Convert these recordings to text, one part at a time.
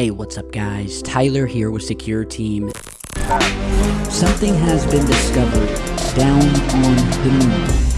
Hey, what's up guys? Tyler here with Secure Team. Something has been discovered down on the moon.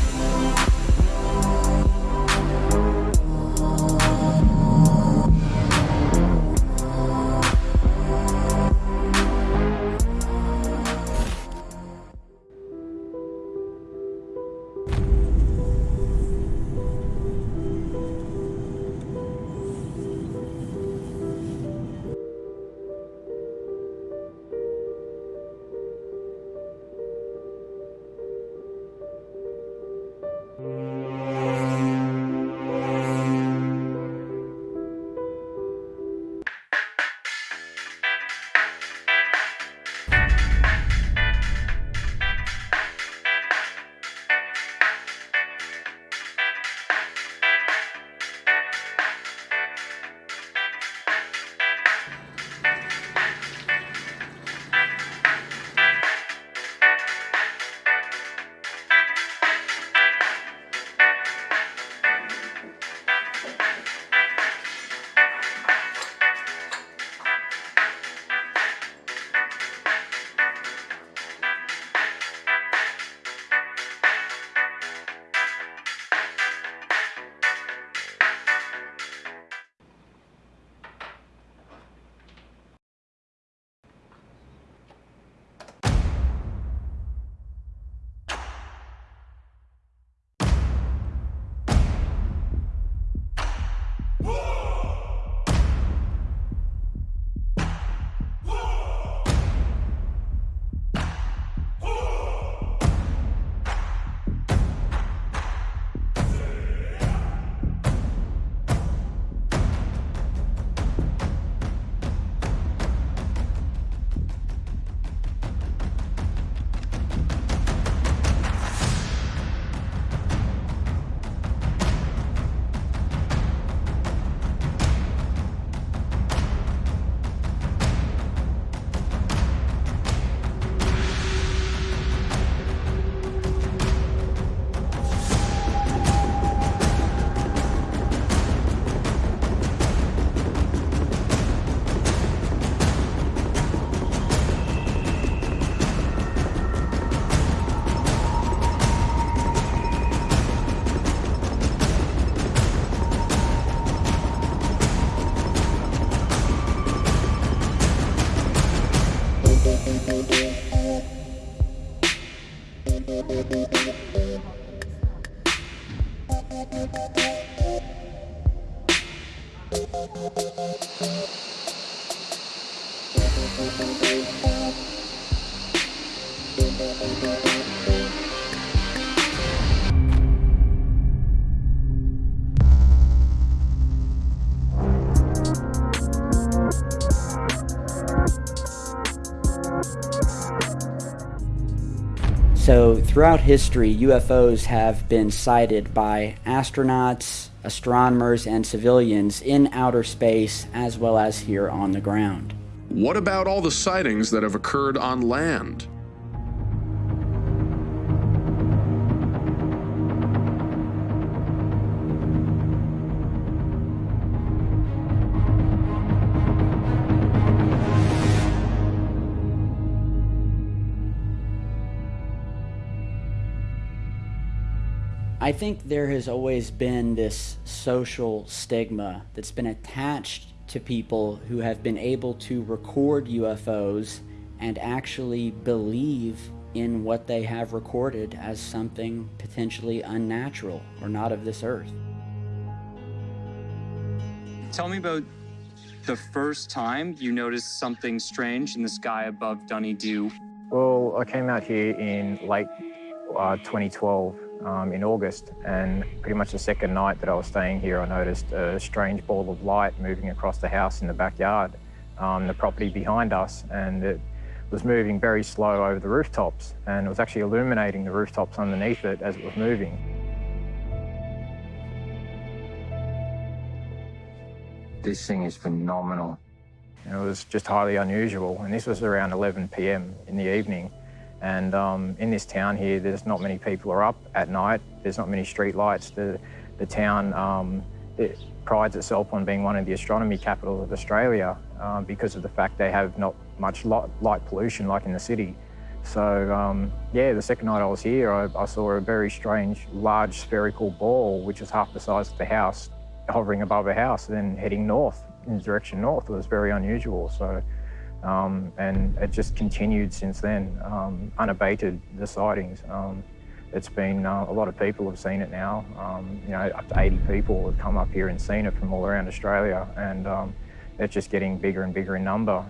So, throughout history, UFOs have been sighted by astronauts, astronomers, and civilians in outer space as well as here on the ground. What about all the sightings that have occurred on land? I think there has always been this social stigma that's been attached to people who have been able to record UFOs and actually believe in what they have recorded as something potentially unnatural or not of this earth. Tell me about the first time you noticed something strange in the sky above Dunedoo. Well, I came out here in late uh, 2012 um, in August and pretty much the second night that I was staying here I noticed a strange ball of light moving across the house in the backyard, um, the property behind us and it was moving very slow over the rooftops and it was actually illuminating the rooftops underneath it as it was moving. This thing is phenomenal. it was just highly unusual and this was around 11 p.m. in the evening and um, in this town here, there's not many people are up at night. There's not many street lights. The, the town um, it prides itself on being one of the astronomy capitals of Australia um, because of the fact they have not much light, light pollution like in the city. So um, yeah, the second night I was here, I, I, saw a very strange, large spherical ball, which was half the size of the house, hovering above a house, then heading north, in the direction north. It was very unusual. So, um, and it just continued since then, um, unabated, the sightings. Um, it's been, uh, a lot of people have seen it now. Um, you know, up to 80 people have come up here and seen it from all around Australia. And um, it's just getting bigger and bigger in number,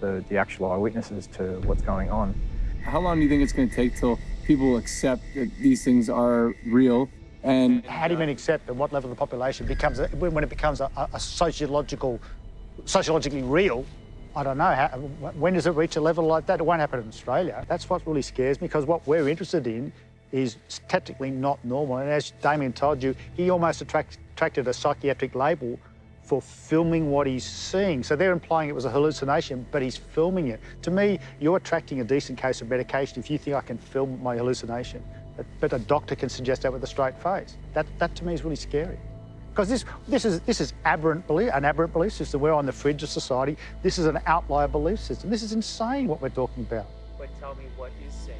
the, the actual eyewitnesses to what's going on. How long do you think it's going to take till people accept that these things are real? And how do you mean accept at what level of the population becomes when it becomes a, a sociological, sociologically real? I don't know. How, when does it reach a level like that? It won't happen in Australia. That's what really scares me because what we're interested in is technically not normal. And as Damien told you, he almost attract, attracted a psychiatric label for filming what he's seeing. So they're implying it was a hallucination, but he's filming it. To me, you're attracting a decent case of medication if you think I can film my hallucination. But, but a doctor can suggest that with a straight face. That, that to me is really scary. Because this, this, is, this is aberrant belief, an aberrant belief system. We're on the fringe of society. This is an outlier belief system. This is insane what we're talking about. But tell me what is sane?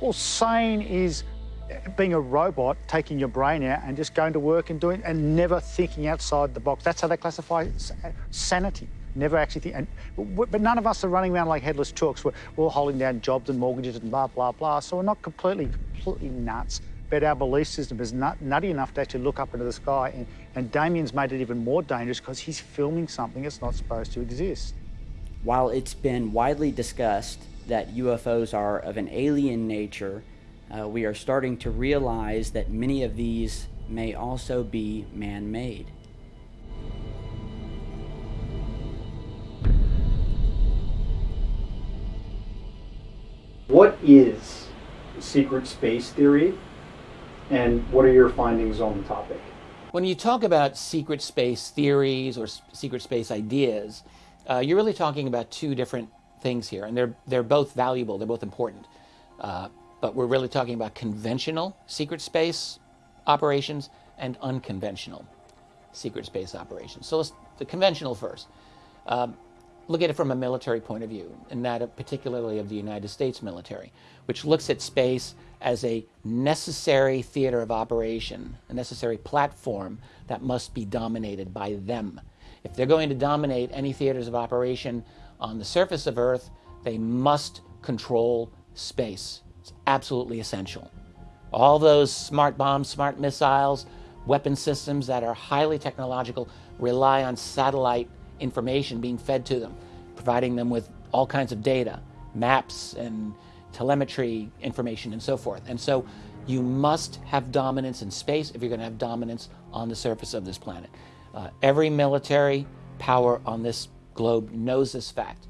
Well, sane is eh, being a robot, taking your brain out and just going to work and doing and never thinking outside the box. That's how they classify eh, sanity. Never actually think. And, but none of us are running around like headless chooks. We're, we're all holding down jobs and mortgages and blah, blah, blah. So we're not completely, completely nuts. But our belief system is nut, nutty enough to actually look up into the sky. And, and Damien's made it even more dangerous because he's filming something that's not supposed to exist. While it's been widely discussed that UFOs are of an alien nature, uh, we are starting to realize that many of these may also be man-made. What is secret space theory and what are your findings on the topic? When you talk about secret space theories or secret space ideas, uh, you're really talking about two different things here, and they're, they're both valuable, they're both important. Uh, but we're really talking about conventional secret space operations and unconventional secret space operations. So let's, the conventional first. Um, look at it from a military point of view, and that particularly of the United States military, which looks at space as a necessary theater of operation, a necessary platform that must be dominated by them. If they're going to dominate any theaters of operation on the surface of Earth, they must control space. It's absolutely essential. All those smart bombs, smart missiles, weapon systems that are highly technological rely on satellite information being fed to them, providing them with all kinds of data, maps and telemetry information and so forth. And so you must have dominance in space if you're going to have dominance on the surface of this planet. Uh, every military power on this globe knows this fact.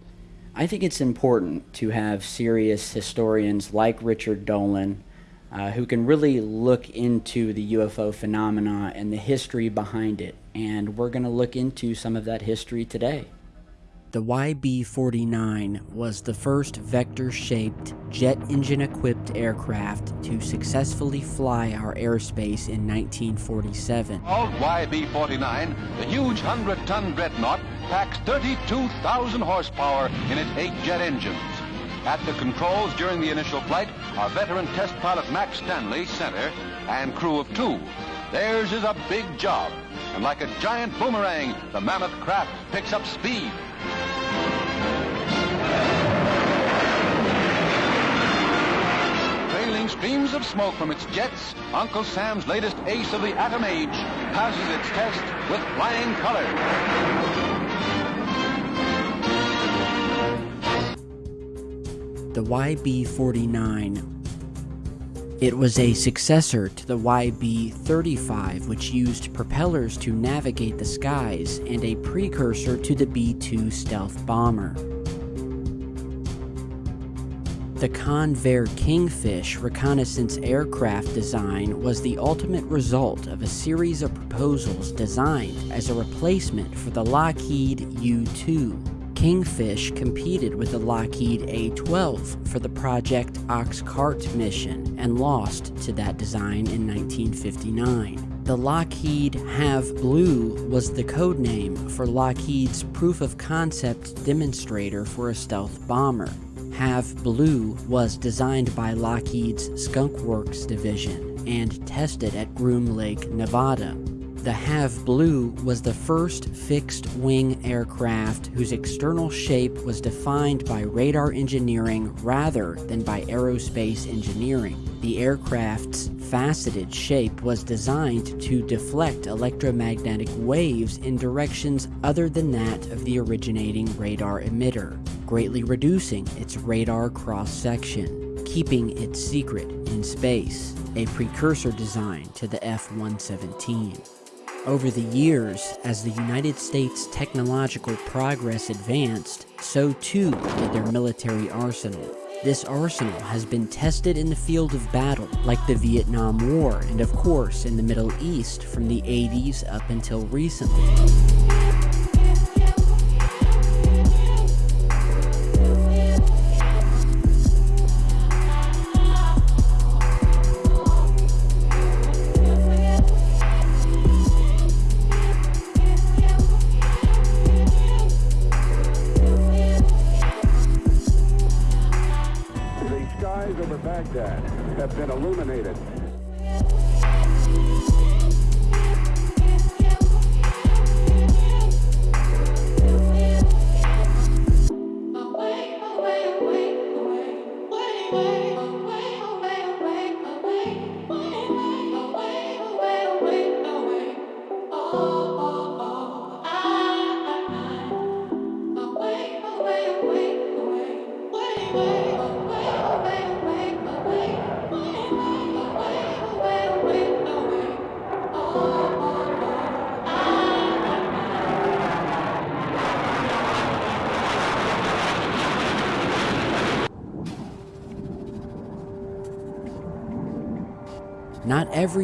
I think it's important to have serious historians like Richard Dolan uh, who can really look into the UFO phenomena and the history behind it. And we're going to look into some of that history today. The YB-49 was the first vector-shaped, jet engine-equipped aircraft to successfully fly our airspace in 1947. Called YB-49, the huge 100-ton dreadnought packs 32,000 horsepower in its eight jet engines. At the controls during the initial flight are veteran test pilot Max Stanley, center, and crew of two. Theirs is a big job, and like a giant boomerang, the mammoth craft picks up speed. Trailing streams of smoke from its jets, Uncle Sam's latest ace of the atom age passes its test with flying colors. The YB-49 it was a successor to the YB-35 which used propellers to navigate the skies and a precursor to the B-2 stealth bomber. The Convair Kingfish reconnaissance aircraft design was the ultimate result of a series of proposals designed as a replacement for the Lockheed U-2 Kingfish competed with the Lockheed A-12 for the Project Oxcart mission and lost to that design in 1959. The Lockheed HAV Blue was the code name for Lockheed's proof of concept demonstrator for a stealth bomber. HAV Blue was designed by Lockheed's Skunk Works division and tested at Groom Lake, Nevada. The HAV Blue was the first fixed wing aircraft whose external shape was defined by radar engineering rather than by aerospace engineering. The aircraft's faceted shape was designed to deflect electromagnetic waves in directions other than that of the originating radar emitter, greatly reducing its radar cross section, keeping it secret in space, a precursor design to the F 117. Over the years, as the United States technological progress advanced, so too did their military arsenal. This arsenal has been tested in the field of battle, like the Vietnam War, and of course in the Middle East from the 80s up until recently. Have been illuminated.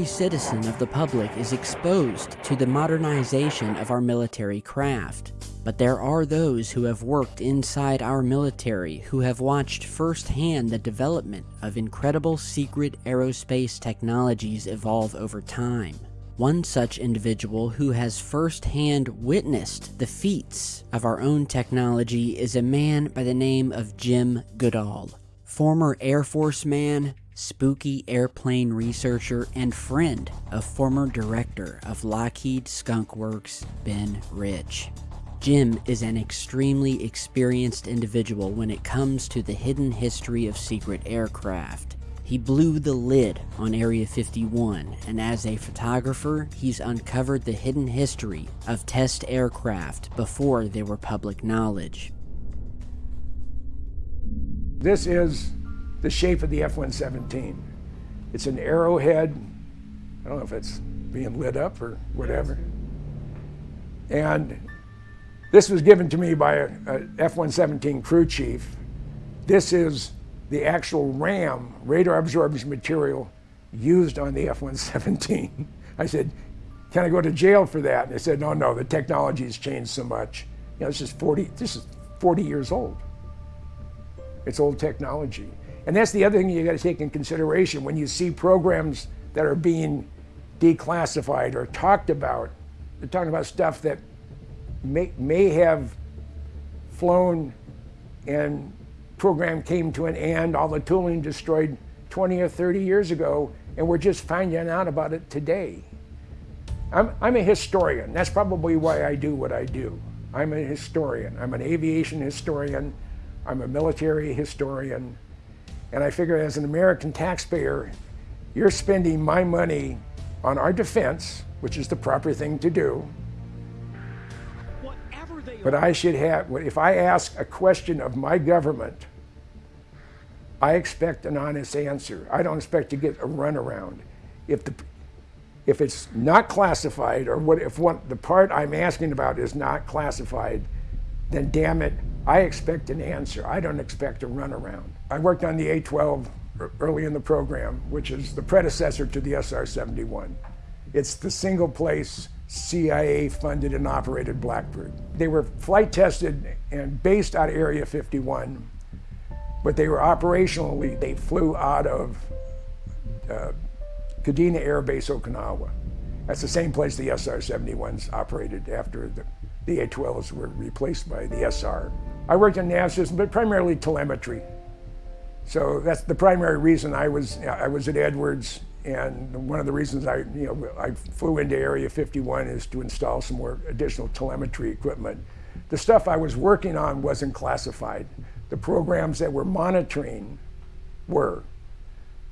Every citizen of the public is exposed to the modernization of our military craft, but there are those who have worked inside our military who have watched firsthand the development of incredible secret aerospace technologies evolve over time. One such individual who has firsthand witnessed the feats of our own technology is a man by the name of Jim Goodall. Former Air Force man, spooky airplane researcher, and friend of former director of Lockheed Skunk Works, Ben Rich. Jim is an extremely experienced individual when it comes to the hidden history of secret aircraft. He blew the lid on Area 51, and as a photographer, he's uncovered the hidden history of test aircraft before they were public knowledge. This is the shape of the F-117. It's an arrowhead. I don't know if it's being lit up or whatever. And this was given to me by a, a F-117 crew chief. This is the actual RAM, radar absorbing material, used on the F-117. I said, can I go to jail for that? And they said, no, no, the technology has changed so much. You know, this is 40, this is 40 years old. It's old technology. And that's the other thing you got to take in consideration when you see programs that are being declassified or talked about. They're talking about stuff that may, may have flown and program came to an end, all the tooling destroyed 20 or 30 years ago, and we're just finding out about it today. I'm, I'm a historian. That's probably why I do what I do. I'm a historian. I'm an aviation historian. I'm a military historian. And I figure as an American taxpayer, you're spending my money on our defense, which is the proper thing to do. But I should have, if I ask a question of my government, I expect an honest answer. I don't expect to get a runaround. If the if it's not classified, or what if what the part I'm asking about is not classified, then damn it, I expect an answer. I don't expect a runaround. I worked on the A-12 early in the program, which is the predecessor to the SR-71. It's the single place CIA funded and operated Blackbird. They were flight tested and based out of Area 51, but they were operationally, they flew out of uh, Kadena Air Base, Okinawa. That's the same place the SR-71s operated after the, the A-12s were replaced by the SR. I worked in nav systems, but primarily telemetry. So that's the primary reason I was I was at Edwards, and one of the reasons I you know I flew into Area 51 is to install some more additional telemetry equipment. The stuff I was working on wasn't classified. The programs that were monitoring were.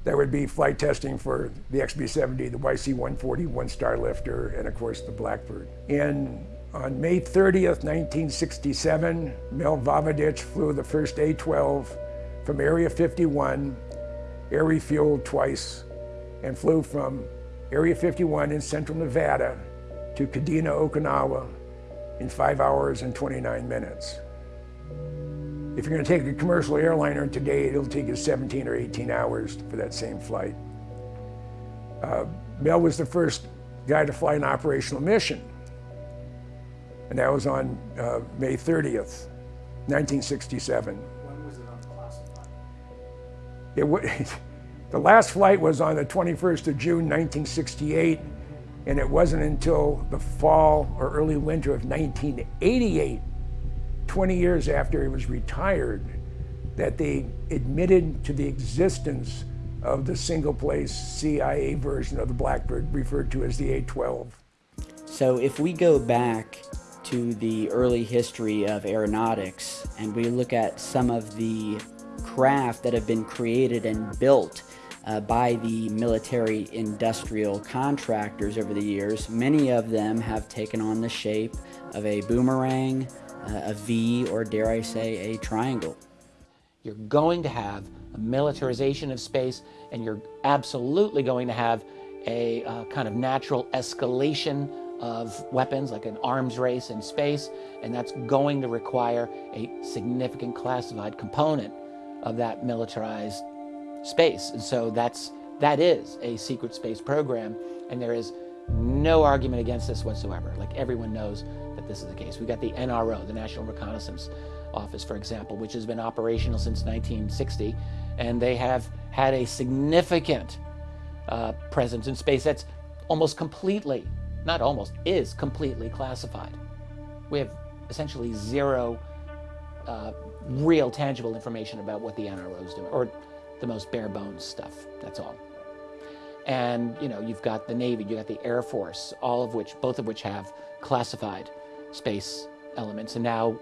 There would be flight testing for the XB-70, the YC-140 one-star lifter, and of course the Blackbird. In on May 30th, 1967, Mel Vojvodich flew the first A-12 from Area 51, air refueled twice, and flew from Area 51 in central Nevada to Kadena, Okinawa in five hours and 29 minutes. If you're going to take a commercial airliner today, it'll take you 17 or 18 hours for that same flight. Uh, Mel was the first guy to fly an operational mission, and that was on uh, May 30th, 1967. When was it unclassified? It the last flight was on the 21st of June, 1968, and it wasn't until the fall or early winter of 1988 20 years after he was retired, that they admitted to the existence of the single place CIA version of the Blackbird, referred to as the A-12. So if we go back to the early history of aeronautics and we look at some of the craft that have been created and built uh, by the military industrial contractors over the years, many of them have taken on the shape of a boomerang, uh, a V, or dare I say, a triangle. You're going to have a militarization of space, and you're absolutely going to have a uh, kind of natural escalation of weapons, like an arms race in space, and that's going to require a significant classified component of that militarized space. And so that's that is a secret space program, and there is no argument against this whatsoever. Like everyone knows that this is the case. We've got the NRO, the National Reconnaissance Office, for example, which has been operational since 1960, and they have had a significant uh, presence in space that's almost completely, not almost, is completely classified. We have essentially zero uh, real tangible information about what the NRO is doing, or the most bare bones stuff, that's all. And you know, you've got the Navy, you've got the Air Force, all of which, both of which have classified space elements. And now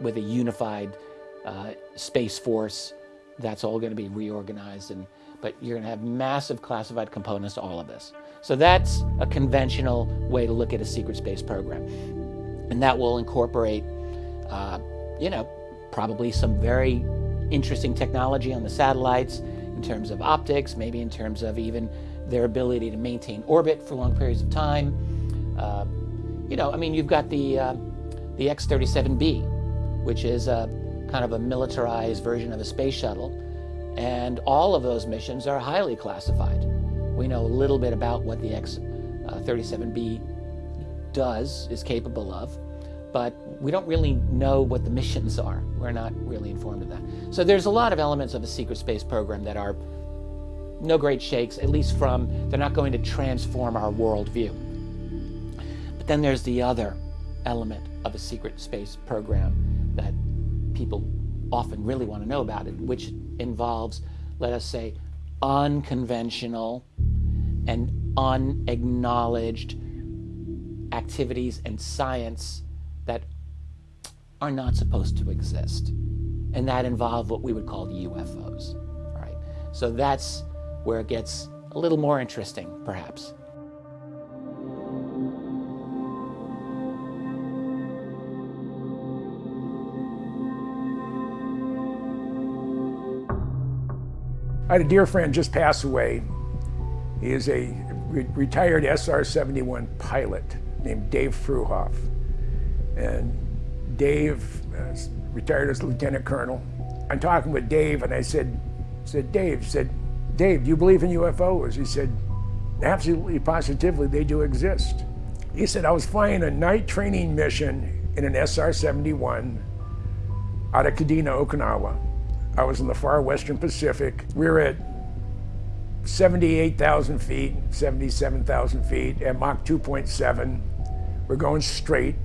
with a unified uh, space force, that's all going to be reorganized. And but you're going to have massive classified components to all of this. So that's a conventional way to look at a secret space program, and that will incorporate, uh, you know, probably some very interesting technology on the satellites in terms of optics, maybe in terms of even their ability to maintain orbit for long periods of time. Uh, you know, I mean, you've got the, uh, the X-37B, which is a kind of a militarized version of a space shuttle, and all of those missions are highly classified. We know a little bit about what the X-37B uh, does, is capable of, but we don't really know what the missions are. We're not really informed of that. So there's a lot of elements of a secret space program that are no great shakes, at least from, they're not going to transform our worldview. But then there's the other element of a secret space program that people often really want to know about it, which involves, let us say, unconventional and unacknowledged activities and science that are not supposed to exist. And that involve what we would call UFOs. Right? So that's where it gets a little more interesting, perhaps. I had a dear friend just pass away. He is a re retired SR-71 pilot named Dave Fruehauf. And Dave uh, retired as lieutenant colonel. I'm talking with Dave and I said, said Dave, said, Dave, do you believe in UFOs? He said, absolutely, positively, they do exist. He said, I was flying a night training mission in an SR-71 out of Kadena, Okinawa. I was in the far western Pacific. We were at 78,000 feet, 77,000 feet at Mach 2.7. We're going straight.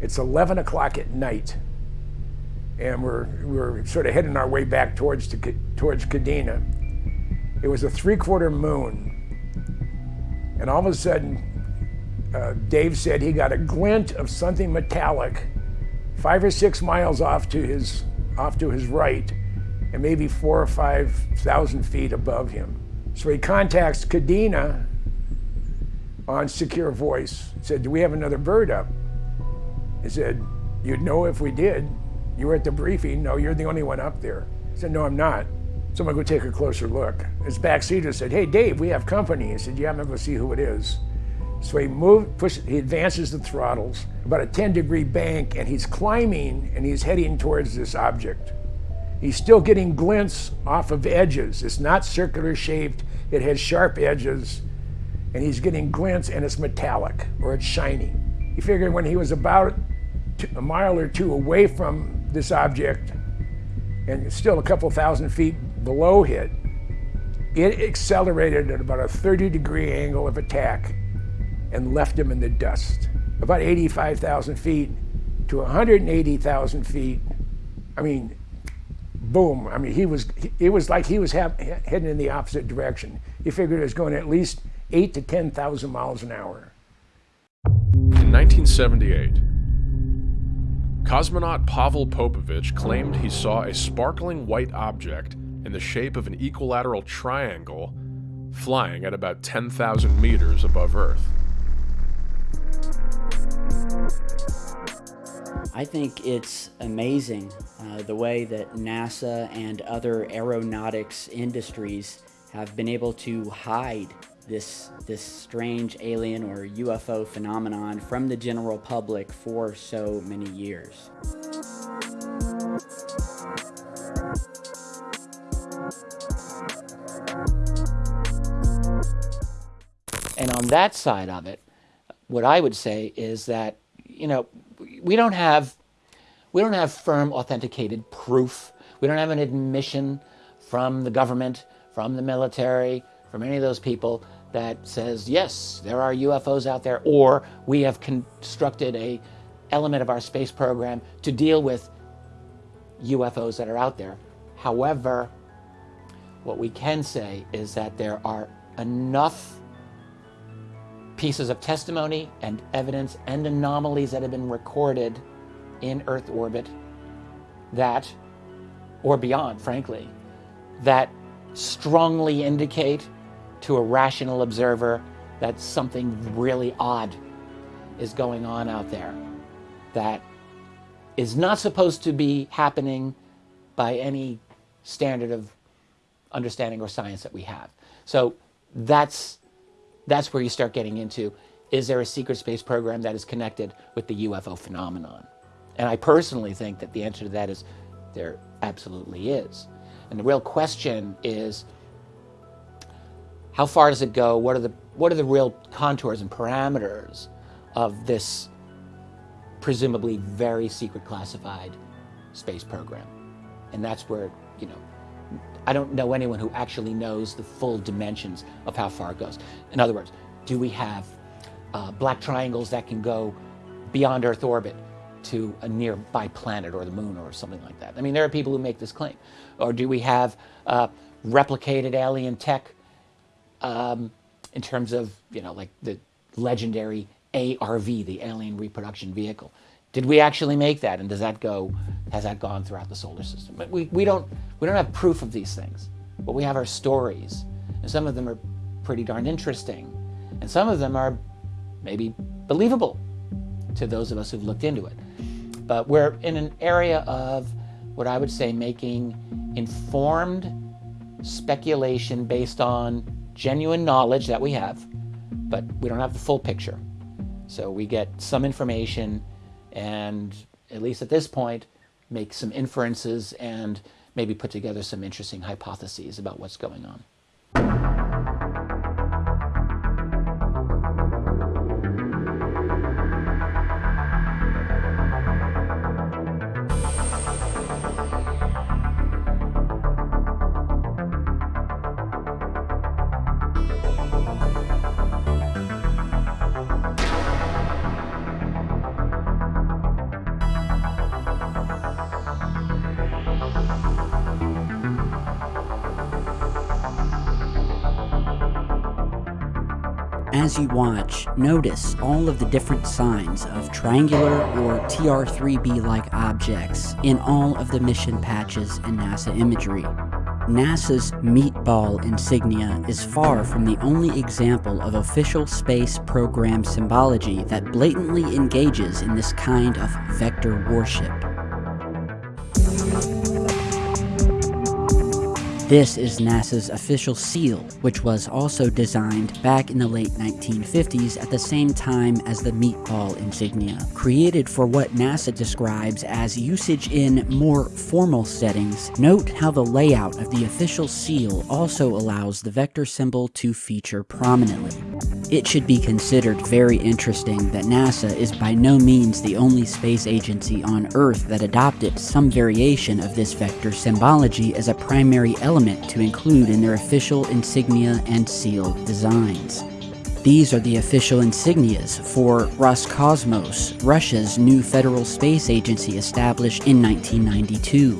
It's 11 o'clock at night, and we're, we're sort of heading our way back towards, to, towards Kadena. It was a three quarter moon, and all of a sudden, uh, Dave said he got a glint of something metallic five or six miles off to his, off to his right, and maybe four or five thousand feet above him. So he contacts Kadena on secure voice. Said, "Do we have another bird up?" He said, "You'd know if we did. You were at the briefing. No, you're the only one up there." He said, "No, I'm not." So I'm gonna go take a closer look. His backseater said, "Hey, Dave, we have company." He said, "Yeah, I'm gonna go see who it is." So he moves, push, he advances the throttles about a 10 degree bank, and he's climbing and he's heading towards this object. He's still getting glints off of edges. It's not circular shaped, it has sharp edges, and he's getting glints and it's metallic or it's shiny. He figured when he was about a mile or two away from this object and still a couple thousand feet below it, it accelerated at about a 30 degree angle of attack and left him in the dust. About 85,000 feet to 180,000 feet. I mean, boom. I mean, he was, it was like he was heading in the opposite direction. He figured it was going at least eight to 10,000 miles an hour. In 1978, cosmonaut Pavel Popovich claimed he saw a sparkling white object in the shape of an equilateral triangle flying at about 10,000 meters above Earth. I think it's amazing uh, the way that NASA and other aeronautics industries have been able to hide this, this strange alien or UFO phenomenon from the general public for so many years. And on that side of it, what I would say is that, you know, we don't have we don't have firm authenticated proof. We don't have an admission from the government, from the military, from any of those people that says, yes, there are UFOs out there, or we have constructed a element of our space program to deal with UFOs that are out there. However, what we can say is that there are enough pieces of testimony and evidence and anomalies that have been recorded in Earth orbit that, or beyond, frankly, that strongly indicate to a rational observer that something really odd is going on out there that is not supposed to be happening by any standard of understanding or science that we have. So that's that's where you start getting into, is there a secret space program that is connected with the UFO phenomenon? And I personally think that the answer to that is there absolutely is. And the real question is, how far does it go? What are the, what are the real contours and parameters of this presumably very secret classified space program? And that's where, you know, I don't know anyone who actually knows the full dimensions of how far it goes. In other words, do we have uh, black triangles that can go beyond Earth orbit to a nearby planet or the moon or something like that? I mean, there are people who make this claim. Or do we have uh, replicated alien tech um, in terms of, you know, like the legendary ARV, the Alien Reproduction Vehicle? Did we actually make that? And does that go, has that gone throughout the solar system? But we, we, don't, we don't have proof of these things, but we have our stories. And some of them are pretty darn interesting. And some of them are maybe believable to those of us who've looked into it. But we're in an area of what I would say making informed speculation based on genuine knowledge that we have, but we don't have the full picture. So we get some information and at least at this point, make some inferences and maybe put together some interesting hypotheses about what's going on. As you watch, notice all of the different signs of triangular or TR-3B-like objects in all of the mission patches and NASA imagery. NASA's meatball insignia is far from the only example of official space program symbology that blatantly engages in this kind of vector warship. This is NASA's official seal, which was also designed back in the late 1950s at the same time as the meatball insignia. Created for what NASA describes as usage in more formal settings, note how the layout of the official seal also allows the vector symbol to feature prominently. It should be considered very interesting that NASA is by no means the only space agency on Earth that adopted some variation of this vector symbology as a primary element to include in their official insignia and seal designs. These are the official insignias for Roscosmos, Russia's new federal space agency established in 1992.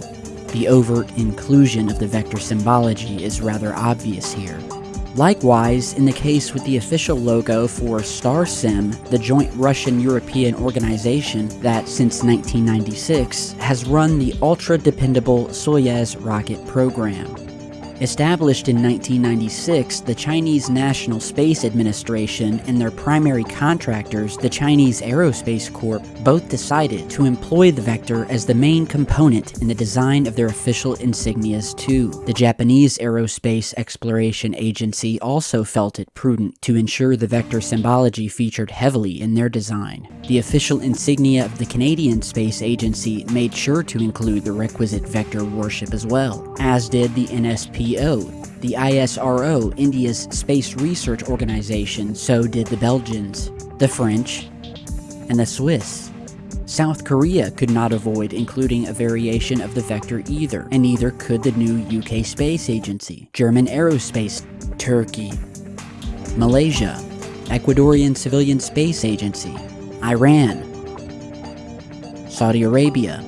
The overt inclusion of the vector symbology is rather obvious here. Likewise, in the case with the official logo for Starsem, the joint Russian-European organization that since 1996 has run the ultra-dependable Soyuz rocket program. Established in 1996, the Chinese National Space Administration and their primary contractors, the Chinese Aerospace Corp, both decided to employ the vector as the main component in the design of their official insignias too. The Japanese Aerospace Exploration Agency also felt it prudent to ensure the vector symbology featured heavily in their design. The official insignia of the Canadian Space Agency made sure to include the requisite vector warship as well, as did the NSP the ISRO, India's space research organization, so did the Belgians, the French, and the Swiss. South Korea could not avoid including a variation of the vector either, and neither could the new UK Space Agency, German Aerospace, Turkey, Malaysia, Ecuadorian Civilian Space Agency, Iran, Saudi Arabia,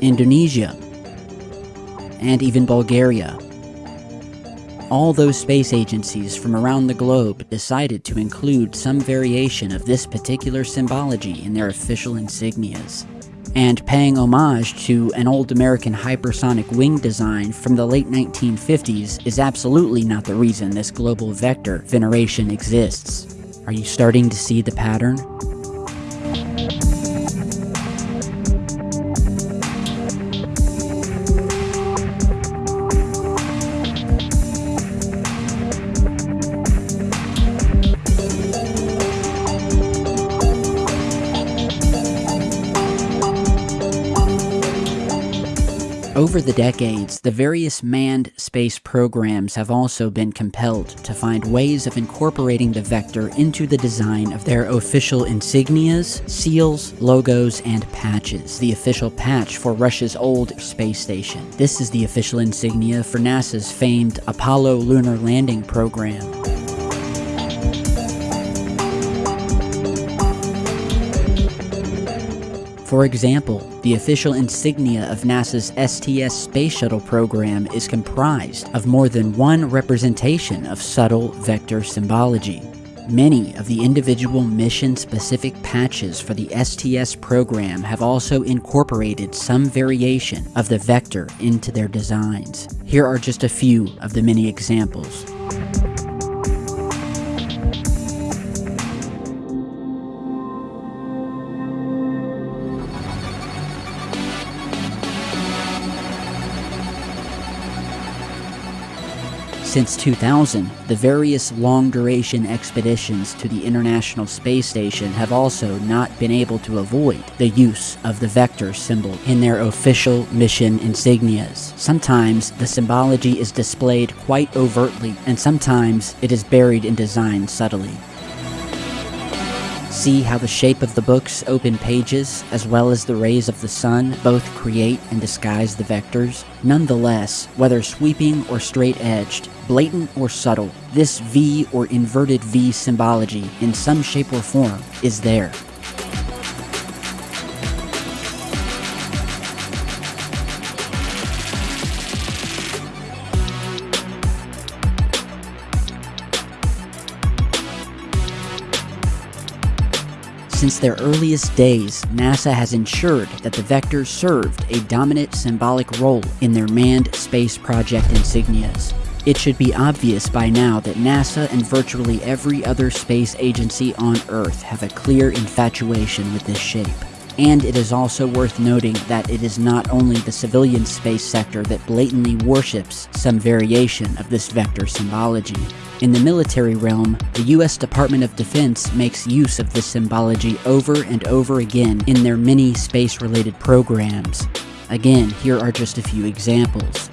Indonesia, and even Bulgaria. All those space agencies from around the globe decided to include some variation of this particular symbology in their official insignias. And paying homage to an old American hypersonic wing design from the late 1950s is absolutely not the reason this global vector veneration exists. Are you starting to see the pattern? Over the decades, the various manned space programs have also been compelled to find ways of incorporating the vector into the design of their official insignias, seals, logos, and patches. The official patch for Russia's old space station. This is the official insignia for NASA's famed Apollo lunar landing program. For example, the official insignia of NASA's STS space shuttle program is comprised of more than one representation of subtle vector symbology. Many of the individual mission-specific patches for the STS program have also incorporated some variation of the vector into their designs. Here are just a few of the many examples. Since 2000, the various long-duration expeditions to the International Space Station have also not been able to avoid the use of the vector symbol in their official mission insignias. Sometimes the symbology is displayed quite overtly, and sometimes it is buried in design subtly. See how the shape of the book's open pages, as well as the rays of the sun, both create and disguise the vectors? Nonetheless, whether sweeping or straight-edged, blatant or subtle, this V or inverted V symbology, in some shape or form, is there. Since their earliest days, NASA has ensured that the Vector served a dominant symbolic role in their manned space project insignias. It should be obvious by now that NASA and virtually every other space agency on Earth have a clear infatuation with this shape. And it is also worth noting that it is not only the civilian space sector that blatantly worships some variation of this vector symbology. In the military realm, the US Department of Defense makes use of this symbology over and over again in their many space-related programs. Again, here are just a few examples.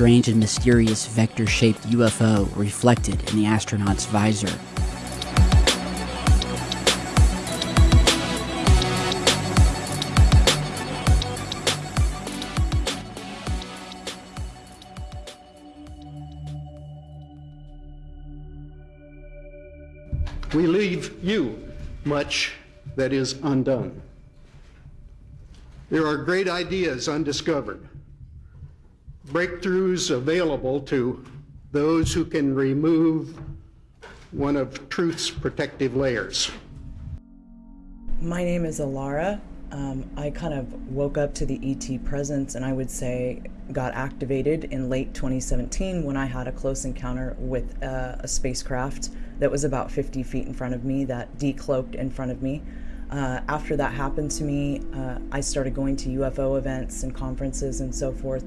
Strange and mysterious vector-shaped UFO reflected in the astronaut's visor. We leave you much that is undone. There are great ideas undiscovered breakthroughs available to those who can remove one of truth's protective layers. My name is Alara. Um, I kind of woke up to the ET presence and I would say got activated in late 2017 when I had a close encounter with uh, a spacecraft that was about 50 feet in front of me that decloaked in front of me. Uh, after that happened to me, uh, I started going to UFO events and conferences and so forth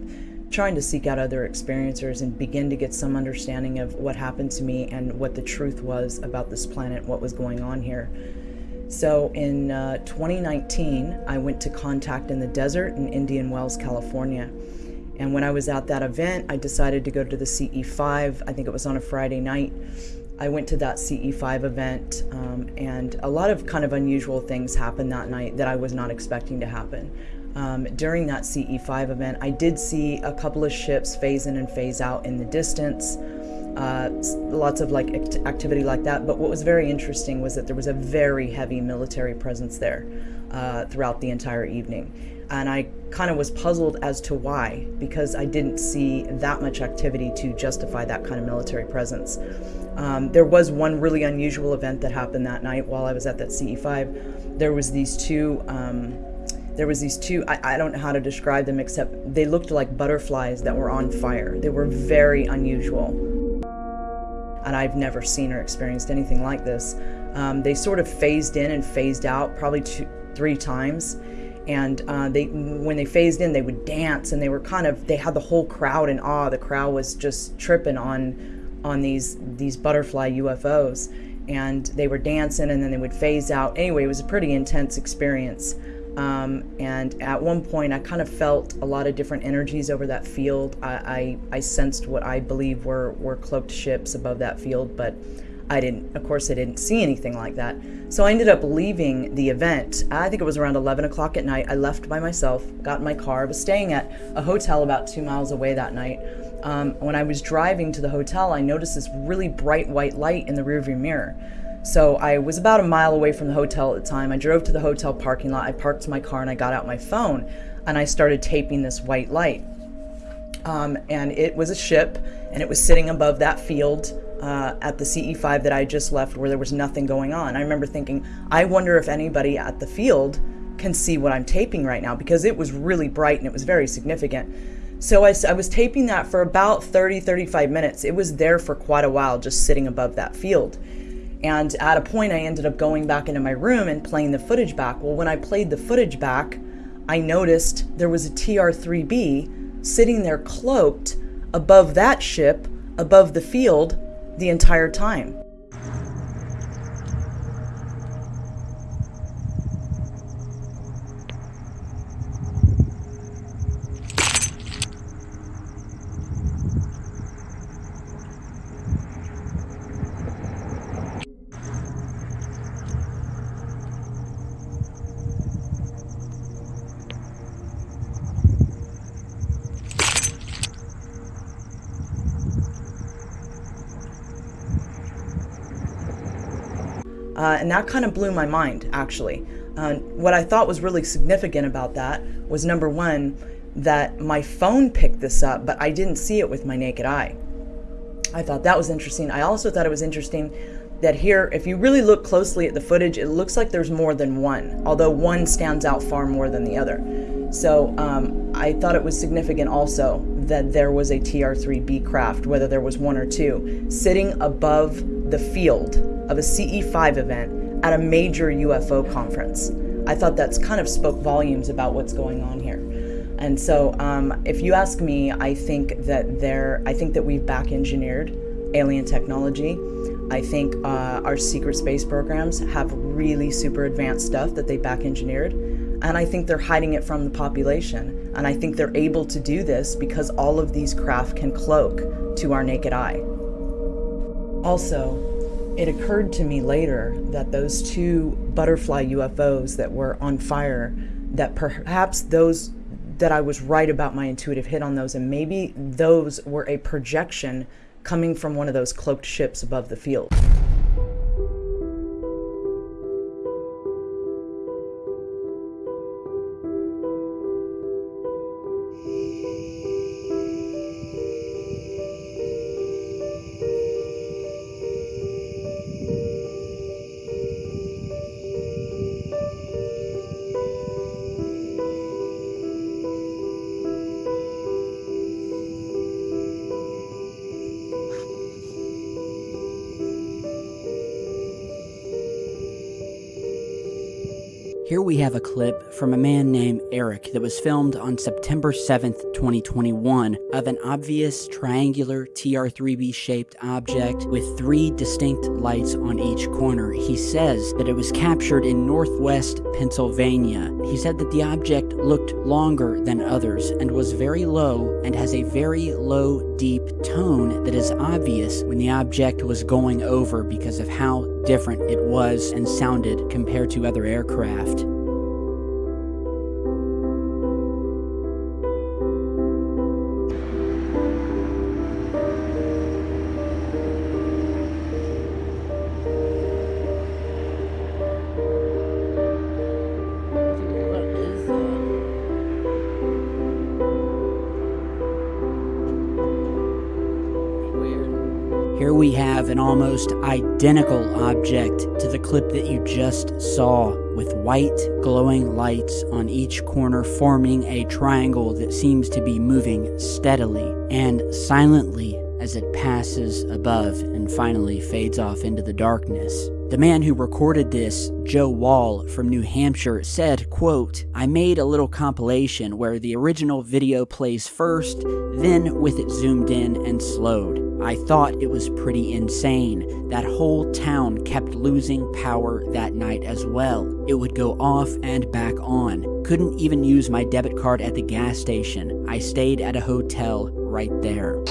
trying to seek out other experiencers and begin to get some understanding of what happened to me and what the truth was about this planet, what was going on here. So in uh, 2019, I went to Contact in the Desert in Indian Wells, California. And when I was at that event, I decided to go to the CE5. I think it was on a Friday night. I went to that CE5 event, um, and a lot of kind of unusual things happened that night that I was not expecting to happen um, during that CE5 event, I did see a couple of ships phase in and phase out in the distance. Uh, lots of like act activity like that. But what was very interesting was that there was a very heavy military presence there uh, throughout the entire evening. And I kind of was puzzled as to why, because I didn't see that much activity to justify that kind of military presence. Um, there was one really unusual event that happened that night while I was at that CE5. There was these two um, there was these two I, I, don't know how to describe them except they looked like butterflies that were on fire. They were very unusual. And i've never seen or experienced anything like this. Um, they sort of phased in and phased out probably two three times. And uh, they when they phased in they would dance and they were kind of they had the whole crowd in awe. The crowd was just tripping on on these these butterfly ufos and they were dancing and then they would phase out. Anyway it was a pretty intense experience um, and at one point, I kind of felt a lot of different energies over that field. I, I, I, sensed what I believe were, were cloaked ships above that field, but I didn't, of course, I didn't see anything like that. So I ended up leaving the event. I think it was around 11 o'clock at night. I left by myself, got in my car. Was staying at a hotel about two miles away that night. Um, when I was driving to the hotel, I noticed this really bright white light in the rearview mirror. So I was about a mile away from the hotel at the time. I drove to the hotel parking lot. I parked my car and I got out my phone and I started taping this white light. Um, and it was a ship and it was sitting above that field uh, at the CE5 that I just left where there was nothing going on. I remember thinking, I wonder if anybody at the field can see what I'm taping right now because it was really bright and it was very significant. So I, I was taping that for about 30, 35 minutes. It was there for quite a while, just sitting above that field. And at a point, I ended up going back into my room and playing the footage back. Well, when I played the footage back, I noticed there was a TR-3B sitting there cloaked above that ship, above the field, the entire time. And that kind of blew my mind, actually. Uh, what I thought was really significant about that was number one, that my phone picked this up, but I didn't see it with my naked eye. I thought that was interesting. I also thought it was interesting that here, if you really look closely at the footage, it looks like there's more than one, although one stands out far more than the other. So um, I thought it was significant also that there was a TR-3B craft, whether there was one or two, sitting above the field of a CE5 event at a major UFO conference. I thought that's kind of spoke volumes about what's going on here. And so, um, if you ask me, I think that there, I think that we've back engineered alien technology. I think uh, our secret space programs have really super advanced stuff that they back engineered. And I think they're hiding it from the population. And I think they're able to do this because all of these craft can cloak to our naked eye. Also, it occurred to me later that those two butterfly UFOs that were on fire, that perhaps those that I was right about my intuitive hit on those, and maybe those were a projection coming from one of those cloaked ships above the field. Have a clip from a man named Eric that was filmed on September 7th, 2021, of an obvious triangular TR3B shaped object with three distinct lights on each corner. He says that it was captured in northwest Pennsylvania. He said that the object looked longer than others and was very low and has a very low, deep tone that is obvious when the object was going over because of how different it was and sounded compared to other aircraft. An almost identical object to the clip that you just saw, with white glowing lights on each corner forming a triangle that seems to be moving steadily and silently as it passes above and finally fades off into the darkness. The man who recorded this, Joe Wall from New Hampshire, said, quote, I made a little compilation where the original video plays first, then with it zoomed in and slowed. I thought it was pretty insane. That whole town kept losing power that night as well. It would go off and back on. Couldn't even use my debit card at the gas station. I stayed at a hotel right there.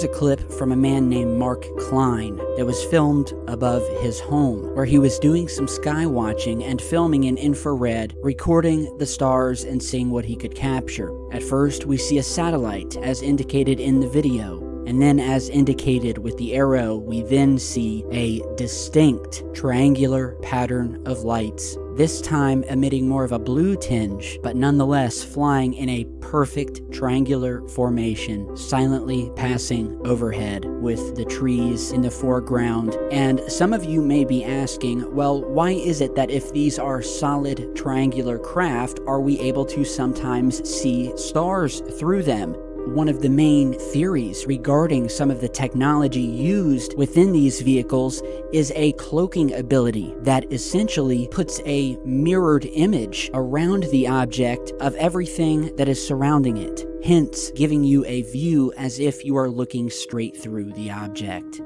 Here's a clip from a man named Mark Klein that was filmed above his home, where he was doing some sky watching and filming in infrared, recording the stars and seeing what he could capture. At first, we see a satellite, as indicated in the video, and then as indicated with the arrow, we then see a distinct triangular pattern of lights this time emitting more of a blue tinge, but nonetheless flying in a perfect triangular formation, silently passing overhead with the trees in the foreground. And some of you may be asking, well, why is it that if these are solid triangular craft, are we able to sometimes see stars through them? One of the main theories regarding some of the technology used within these vehicles is a cloaking ability that essentially puts a mirrored image around the object of everything that is surrounding it, hence giving you a view as if you are looking straight through the object.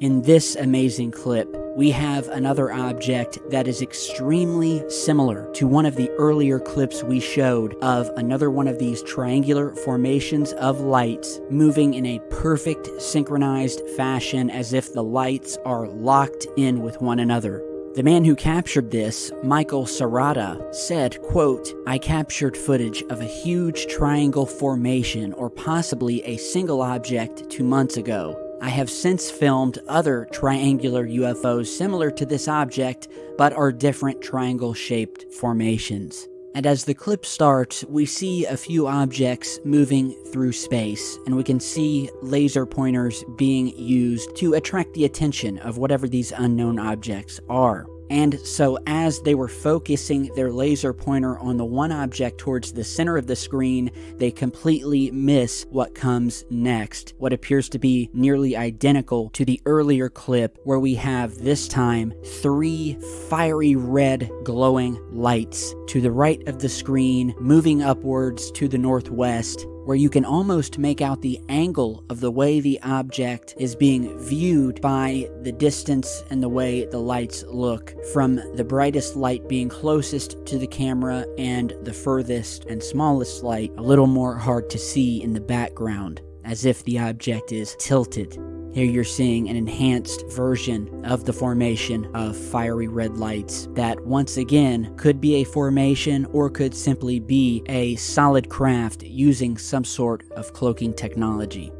In this amazing clip, we have another object that is extremely similar to one of the earlier clips we showed of another one of these triangular formations of lights moving in a perfect synchronized fashion as if the lights are locked in with one another. The man who captured this, Michael Serrata, said, quote, I captured footage of a huge triangle formation or possibly a single object two months ago. I have since filmed other triangular UFOs similar to this object, but are different triangle shaped formations. And as the clip starts, we see a few objects moving through space, and we can see laser pointers being used to attract the attention of whatever these unknown objects are. And so, as they were focusing their laser pointer on the one object towards the center of the screen, they completely miss what comes next, what appears to be nearly identical to the earlier clip, where we have this time three fiery red glowing lights to the right of the screen, moving upwards to the northwest, where you can almost make out the angle of the way the object is being viewed by the distance and the way the lights look, from the brightest light being closest to the camera and the furthest and smallest light a little more hard to see in the background, as if the object is tilted. Here you're seeing an enhanced version of the formation of fiery red lights that once again could be a formation or could simply be a solid craft using some sort of cloaking technology.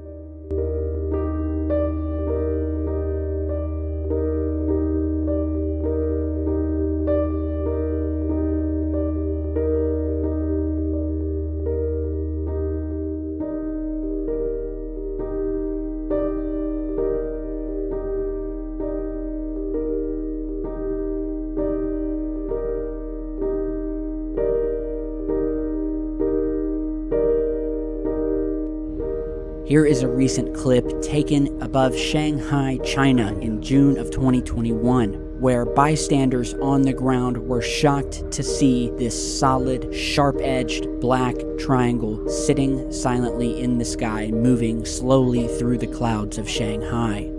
Here is a recent clip taken above Shanghai, China in June of 2021, where bystanders on the ground were shocked to see this solid, sharp edged black triangle sitting silently in the sky, moving slowly through the clouds of Shanghai.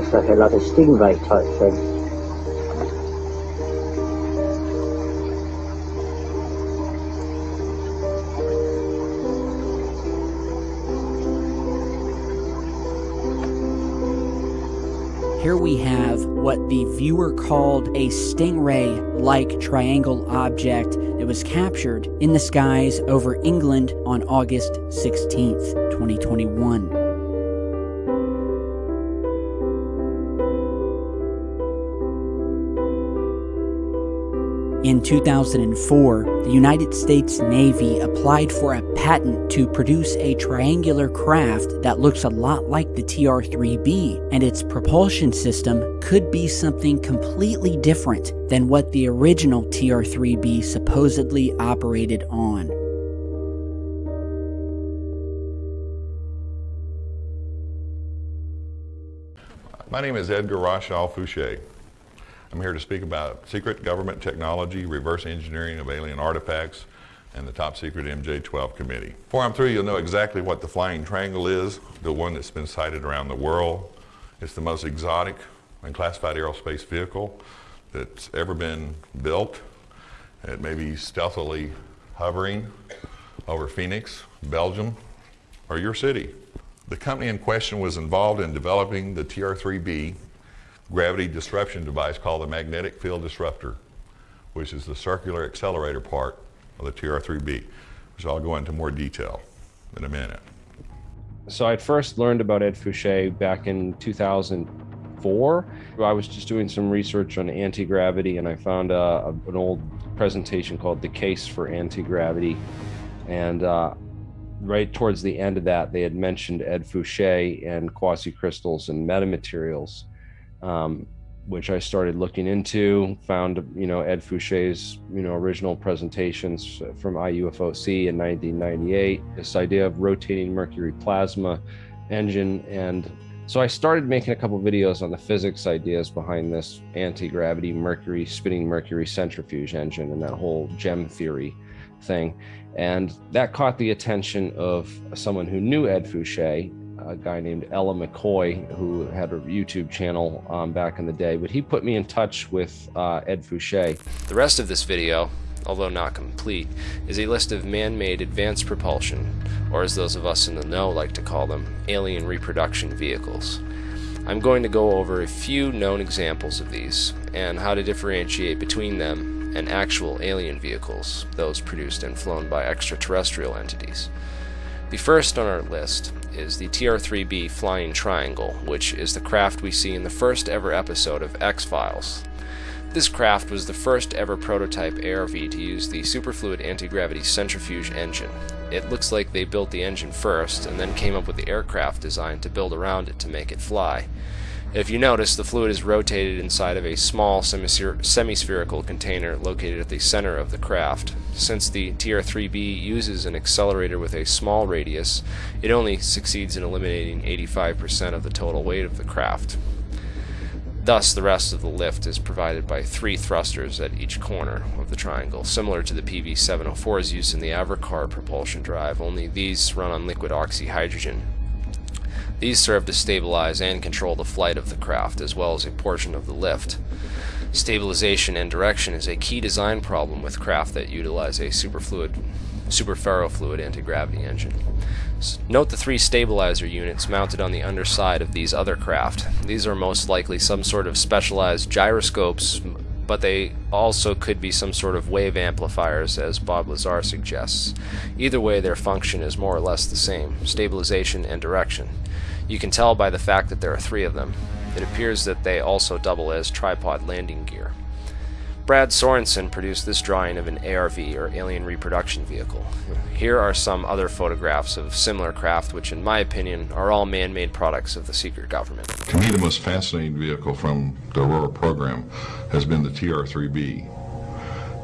Looks like a like a stingray type thing. Here we have what the viewer called a stingray like triangle object that was captured in the skies over England on August 16th, 2021. In 2004, the United States Navy applied for a patent to produce a triangular craft that looks a lot like the TR 3B, and its propulsion system could be something completely different than what the original TR 3B supposedly operated on. My name is Edgar Rothschild Fouché. I'm here to speak about secret government technology, reverse engineering of alien artifacts, and the top secret MJ-12 committee. Before I'm through, you'll know exactly what the Flying Triangle is, the one that's been sighted around the world. It's the most exotic and classified aerospace vehicle that's ever been built. It may be stealthily hovering over Phoenix, Belgium, or your city. The company in question was involved in developing the TR-3B gravity disruption device called the magnetic field disruptor, which is the circular accelerator part of the TR-3B, which I'll go into more detail in a minute. So I first learned about Ed Fouché back in 2004. I was just doing some research on anti-gravity and I found uh, an old presentation called The Case for Anti-Gravity. And uh, right towards the end of that, they had mentioned Ed Fouché and quasi-crystals and metamaterials. Um, which I started looking into, found, you know, Ed Fouché's, you know, original presentations from IUFOC in 1998, this idea of rotating mercury plasma engine. And so I started making a couple videos on the physics ideas behind this anti-gravity mercury, spinning mercury centrifuge engine and that whole gem theory thing. And that caught the attention of someone who knew Ed Fouché a guy named Ella McCoy, who had a YouTube channel um, back in the day, but he put me in touch with uh, Ed Fouché. The rest of this video, although not complete, is a list of man-made advanced propulsion, or as those of us in the know like to call them, alien reproduction vehicles. I'm going to go over a few known examples of these, and how to differentiate between them and actual alien vehicles, those produced and flown by extraterrestrial entities. The first on our list is the TR-3B Flying Triangle, which is the craft we see in the first ever episode of X-Files. This craft was the first ever prototype ARV to use the superfluid anti-gravity centrifuge engine. It looks like they built the engine first and then came up with the aircraft design to build around it to make it fly. If you notice, the fluid is rotated inside of a small semi-spherical container located at the center of the craft. Since the TR-3B uses an accelerator with a small radius, it only succeeds in eliminating 85% of the total weight of the craft. Thus, the rest of the lift is provided by three thrusters at each corner of the triangle, similar to the PV-704's used in the Avrocar propulsion drive, only these run on liquid oxyhydrogen. These serve to stabilize and control the flight of the craft, as well as a portion of the lift. Stabilization and direction is a key design problem with craft that utilize a superfluid, superferrofluid anti-gravity engine. Note the three stabilizer units mounted on the underside of these other craft. These are most likely some sort of specialized gyroscopes, but they also could be some sort of wave amplifiers, as Bob Lazar suggests. Either way, their function is more or less the same, stabilization and direction. You can tell by the fact that there are three of them. It appears that they also double as tripod landing gear. Brad Sorensen produced this drawing of an ARV, or Alien Reproduction Vehicle. Here are some other photographs of similar craft, which in my opinion are all man-made products of the secret government. To me, the most fascinating vehicle from the Aurora program has been the TR-3B.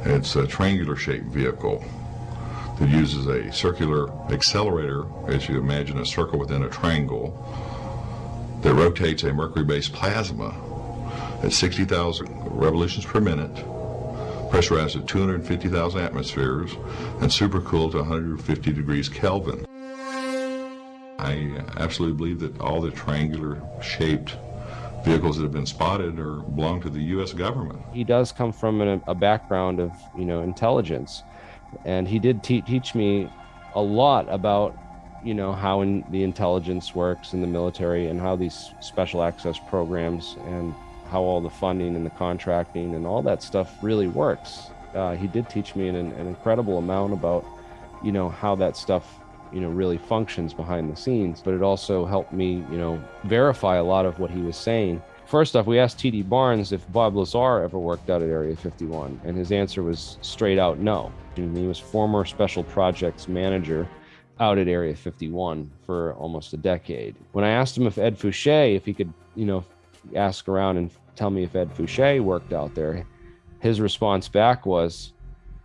It's a triangular-shaped vehicle that uses a circular accelerator, as you imagine a circle within a triangle, that rotates a mercury-based plasma at 60,000 revolutions per minute, pressurized at 250,000 atmospheres, and supercooled to 150 degrees Kelvin. I absolutely believe that all the triangular-shaped vehicles that have been spotted are belong to the U.S. government. He does come from a, a background of, you know, intelligence and he did te teach me a lot about you know how in the intelligence works in the military and how these special access programs and how all the funding and the contracting and all that stuff really works uh, he did teach me an, an incredible amount about you know how that stuff you know really functions behind the scenes but it also helped me you know verify a lot of what he was saying First off, we asked T.D. Barnes if Bob Lazar ever worked out at Area 51, and his answer was straight out no. And he was former special projects manager out at Area 51 for almost a decade. When I asked him if Ed Fouché, if he could, you know, ask around and tell me if Ed Fouché worked out there, his response back was,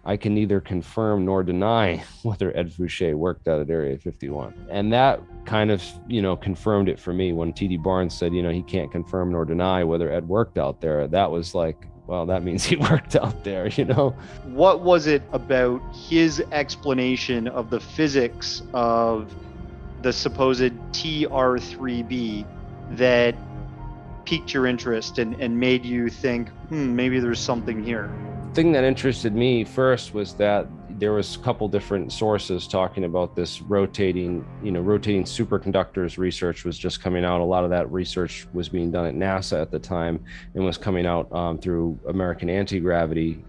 I can neither confirm nor deny whether Ed Fouché worked out at Area 51. And that kind of, you know, confirmed it for me when TD Barnes said, you know, he can't confirm nor deny whether Ed worked out there. That was like, well, that means he worked out there, you know? What was it about his explanation of the physics of the supposed TR3B that piqued your interest and, and made you think, hmm, maybe there's something here? The thing that interested me first was that there was a couple different sources talking about this rotating, you know, rotating superconductors research was just coming out. A lot of that research was being done at NASA at the time and was coming out um, through American Anti-Gravity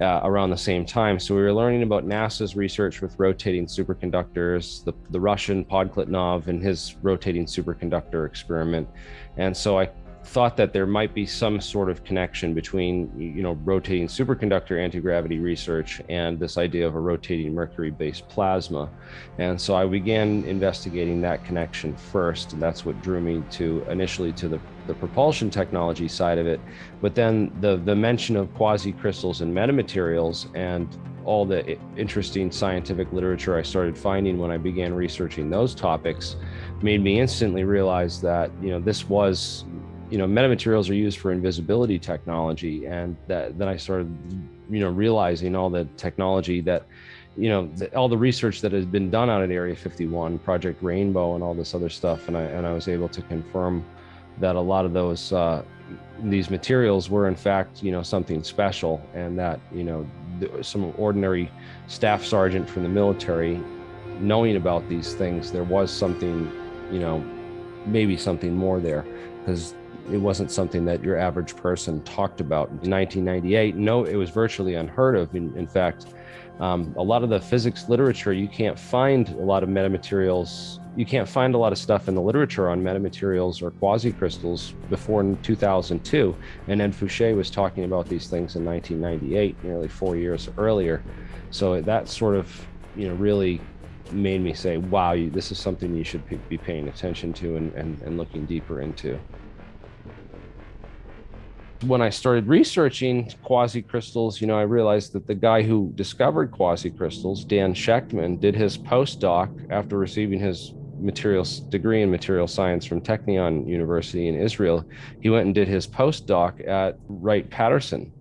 uh, around the same time. So we were learning about NASA's research with rotating superconductors, the, the Russian Podkletnov and his rotating superconductor experiment. And so I thought that there might be some sort of connection between you know rotating superconductor anti-gravity research and this idea of a rotating mercury-based plasma. And so i began investigating that connection first and that's what drew me to initially to the, the propulsion technology side of it. But then the the mention of quasi-crystals and metamaterials and all the interesting scientific literature i started finding when i began researching those topics made me instantly realize that you know this was you know, metamaterials are used for invisibility technology. And that, then I started, you know, realizing all the technology that, you know, the, all the research that has been done out at Area 51, Project Rainbow, and all this other stuff. And I, and I was able to confirm that a lot of those, uh, these materials were in fact, you know, something special and that, you know, some ordinary staff sergeant from the military knowing about these things, there was something, you know, maybe something more there because it wasn't something that your average person talked about. In 1998, no, it was virtually unheard of. In, in fact, um, a lot of the physics literature, you can't find a lot of metamaterials. You can't find a lot of stuff in the literature on metamaterials or quasi-crystals before 2002. And then Fouché was talking about these things in 1998, nearly four years earlier. So that sort of, you know, really made me say, wow, this is something you should be paying attention to and, and, and looking deeper into when I started researching quasi crystals, you know, I realized that the guy who discovered quasi crystals, Dan Shechtman, did his postdoc after receiving his materials degree in material science from Technion University in Israel. He went and did his postdoc at Wright Patterson.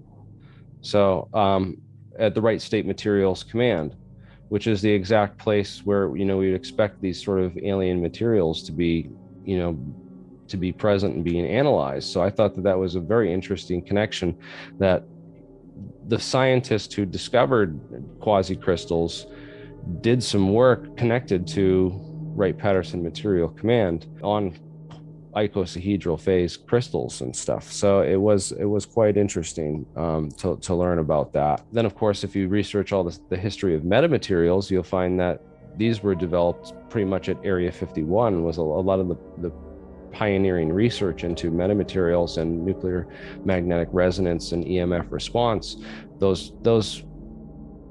So, um, at the Wright State Materials Command, which is the exact place where, you know, we'd expect these sort of alien materials to be, you know, to be present and being analyzed. So I thought that that was a very interesting connection that the scientist who discovered quasi crystals did some work connected to Wright Patterson Material Command on icosahedral phase crystals and stuff. So it was it was quite interesting um, to, to learn about that. Then, of course, if you research all this, the history of metamaterials, you'll find that these were developed pretty much at Area 51 was a, a lot of the, the pioneering research into metamaterials and nuclear magnetic resonance and EMF response, those those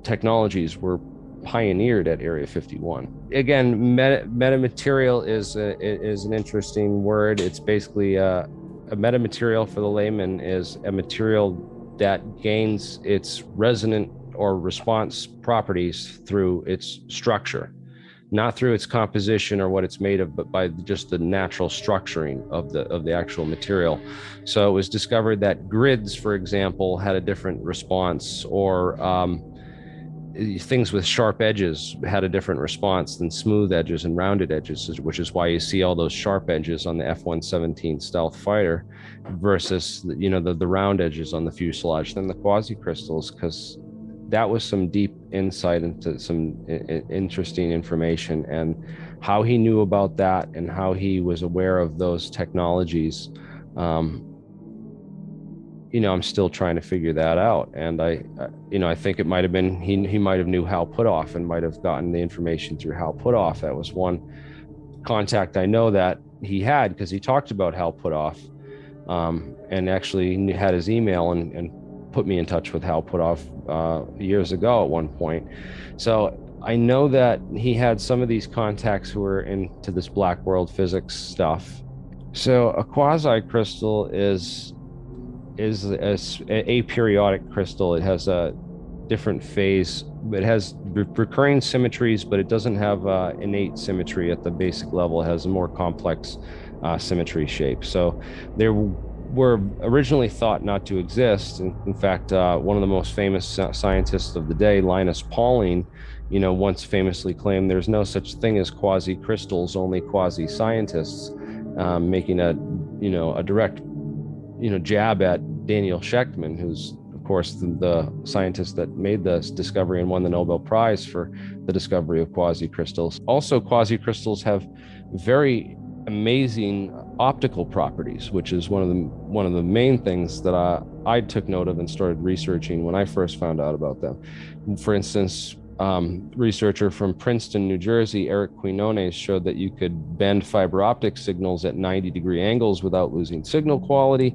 technologies were pioneered at Area 51. Again, meta, metamaterial is a, is an interesting word. It's basically a, a metamaterial for the layman is a material that gains its resonant or response properties through its structure not through its composition or what it's made of, but by just the natural structuring of the of the actual material. So it was discovered that grids, for example, had a different response, or um, things with sharp edges had a different response than smooth edges and rounded edges, which is why you see all those sharp edges on the F-117 stealth fighter versus you know the, the round edges on the fuselage, then the quasi crystals, because that was some deep insight into some interesting information. And how he knew about that and how he was aware of those technologies um, you know i'm still trying to figure that out. And i you know i think it might have been he, he might have knew hal puthoff and might have gotten the information through hal puthoff that was one contact i know that he had because he talked about hal puthoff um, and actually had his email and, and put me in touch with Hal Puthoff uh, years ago at one point. So I know that he had some of these contacts who were into this black world physics stuff. So a quasi crystal is is a, a aperiodic crystal. It has a different phase. It has recurring symmetries, but it doesn't have uh, innate symmetry at the basic level. It has a more complex uh, symmetry shape. So there were originally thought not to exist. In, in fact, uh, one of the most famous scientists of the day, Linus Pauling, you know, once famously claimed there's no such thing as quasi crystals, only quasi scientists, um, making a, you know, a direct, you know, jab at Daniel Shechtman, who's of course the, the scientist that made this discovery and won the Nobel Prize for the discovery of quasi crystals. Also, quasi crystals have very amazing optical properties, which is one of the one of the main things that I, I took note of and started researching when I first found out about them. For instance, um, researcher from Princeton, New Jersey, Eric Quinones, showed that you could bend fiber optic signals at 90 degree angles without losing signal quality.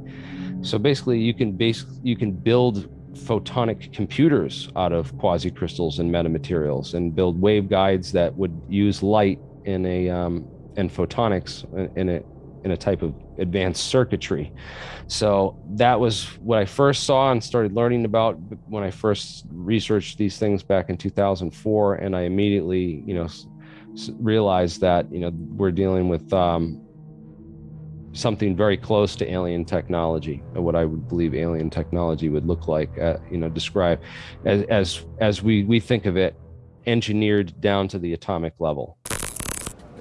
So basically, you can base you can build photonic computers out of quasi crystals and metamaterials and build waveguides that would use light in a um, and photonics in a in a type of advanced circuitry. So that was what I first saw and started learning about when I first researched these things back in 2004. And I immediately, you know, realized that, you know, we're dealing with um, something very close to alien technology, what I would believe alien technology would look like, uh, you know, describe as, as, as we, we think of it, engineered down to the atomic level.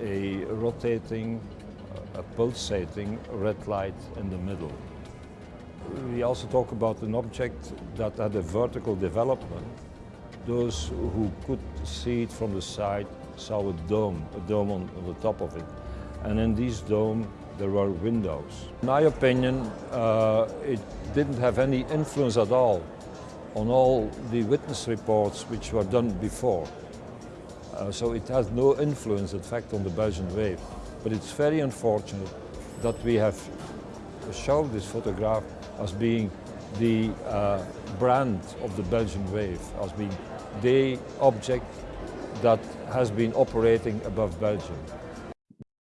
A rotating a pulsating red light in the middle. We also talk about an object that had a vertical development. Those who could see it from the side saw a dome, a dome on, on the top of it. And in this dome there were windows. In my opinion, uh, it didn't have any influence at all on all the witness reports which were done before. Uh, so it has no influence, in fact, on the Belgian wave. But it's very unfortunate that we have shown this photograph as being the uh, brand of the Belgian wave, as being the object that has been operating above Belgium.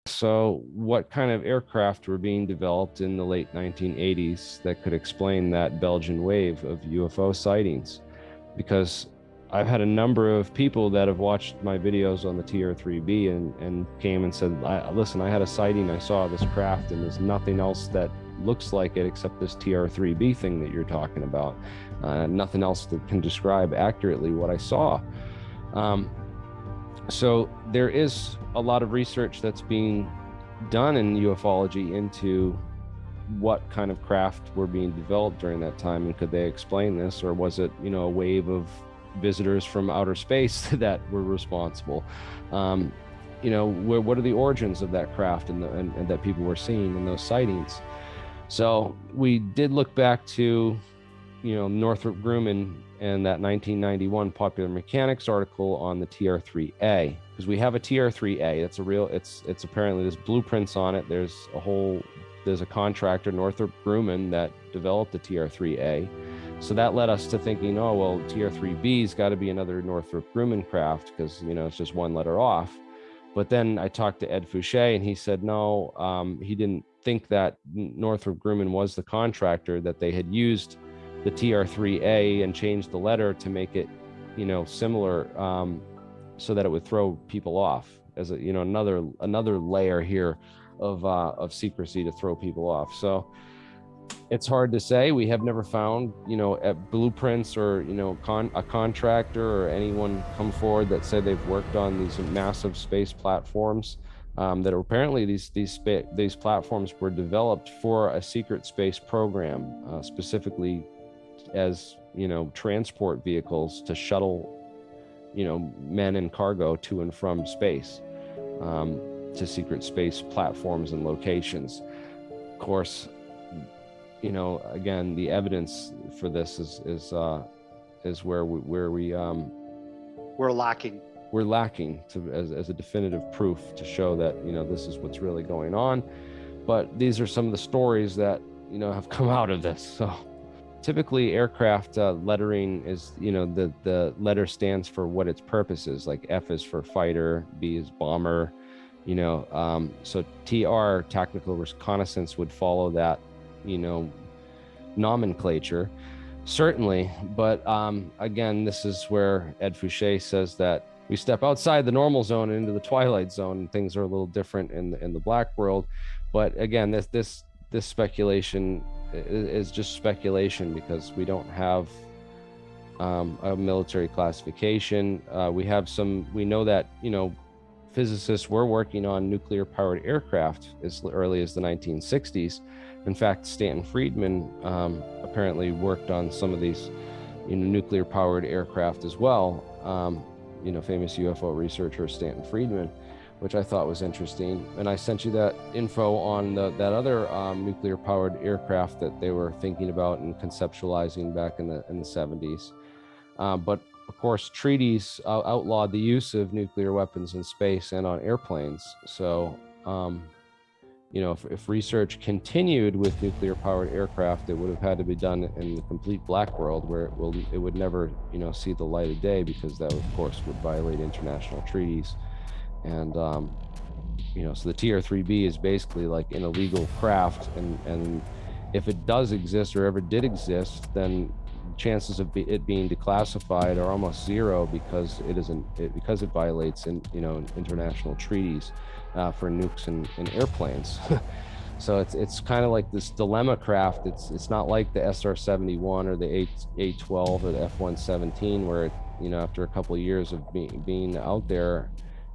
So what kind of aircraft were being developed in the late 1980s that could explain that Belgian wave of UFO sightings? Because I've had a number of people that have watched my videos on the TR3B and, and came and said, listen, I had a sighting, I saw this craft and there's nothing else that looks like it except this TR3B thing that you're talking about. Uh, nothing else that can describe accurately what I saw. Um, so there is a lot of research that's being done in ufology into what kind of craft were being developed during that time and could they explain this or was it you know a wave of visitors from outer space that were responsible. Um, you know, wh what are the origins of that craft and, the, and, and that people were seeing in those sightings? So we did look back to, you know, Northrop Grumman and that 1991 Popular Mechanics article on the TR-3A because we have a TR-3A. That's a real. It's it's apparently there's blueprints on it. There's a whole. There's a contractor Northrop Grumman that developed the TR-3A. So that led us to thinking, oh, well, TR3B's got to be another Northrop Grumman craft because, you know, it's just one letter off. But then I talked to Ed Fouché and he said, no, um, he didn't think that Northrop Grumman was the contractor, that they had used the TR3A and changed the letter to make it, you know, similar um, so that it would throw people off as a, you know, another another layer here of uh, of secrecy to throw people off. So it's hard to say. We have never found, you know, blueprints or, you know, con a contractor or anyone come forward that said they've worked on these massive space platforms. Um, that apparently these these these platforms were developed for a secret space program, uh, specifically as you know transport vehicles to shuttle, you know, men and cargo to and from space, um, to secret space platforms and locations. Of course, you know, again, the evidence for this is is uh, is where we where we um, we're lacking. We're lacking to as, as a definitive proof to show that you know this is what's really going on. But these are some of the stories that you know have come out of this. So typically aircraft uh, lettering is you know the the letter stands for what its purpose is like f is for fighter b is bomber you know um, so tr tactical reconnaissance would follow that you know, nomenclature, certainly. But um, again, this is where Ed Fouché says that we step outside the normal zone into the twilight zone, and things are a little different in the, in the black world. But again, this this this speculation is just speculation because we don't have um, a military classification. Uh, we have some, we know that, you know, physicists were working on nuclear powered aircraft as early as the 1960s. In fact, Stanton Friedman um, apparently worked on some of these, you know, nuclear powered aircraft as well. Um, you know, famous UFO researcher Stanton Friedman, which I thought was interesting. And I sent you that info on the, that other um, nuclear powered aircraft that they were thinking about and conceptualizing back in the in the 70s. Um, but of course, treaties uh, outlawed the use of nuclear weapons in space and on airplanes. So, um, you know, if, if, research continued with nuclear powered aircraft, it would have had to be done in the complete black world where it will it would never, you know, see the light of day because that, of course, would violate international treaties. And, um, you know, so the TR-3B is basically like an illegal craft, and and if it does exist or ever did exist, then chances of it being declassified are almost zero because it isn't it, because it violates in you know international treaties uh, for nukes and, and airplanes. so it's it's kind of like this dilemma craft. It's it's not like the SR-71 or the A-12 or the F-117 where it, you know after a couple of years of being being out there.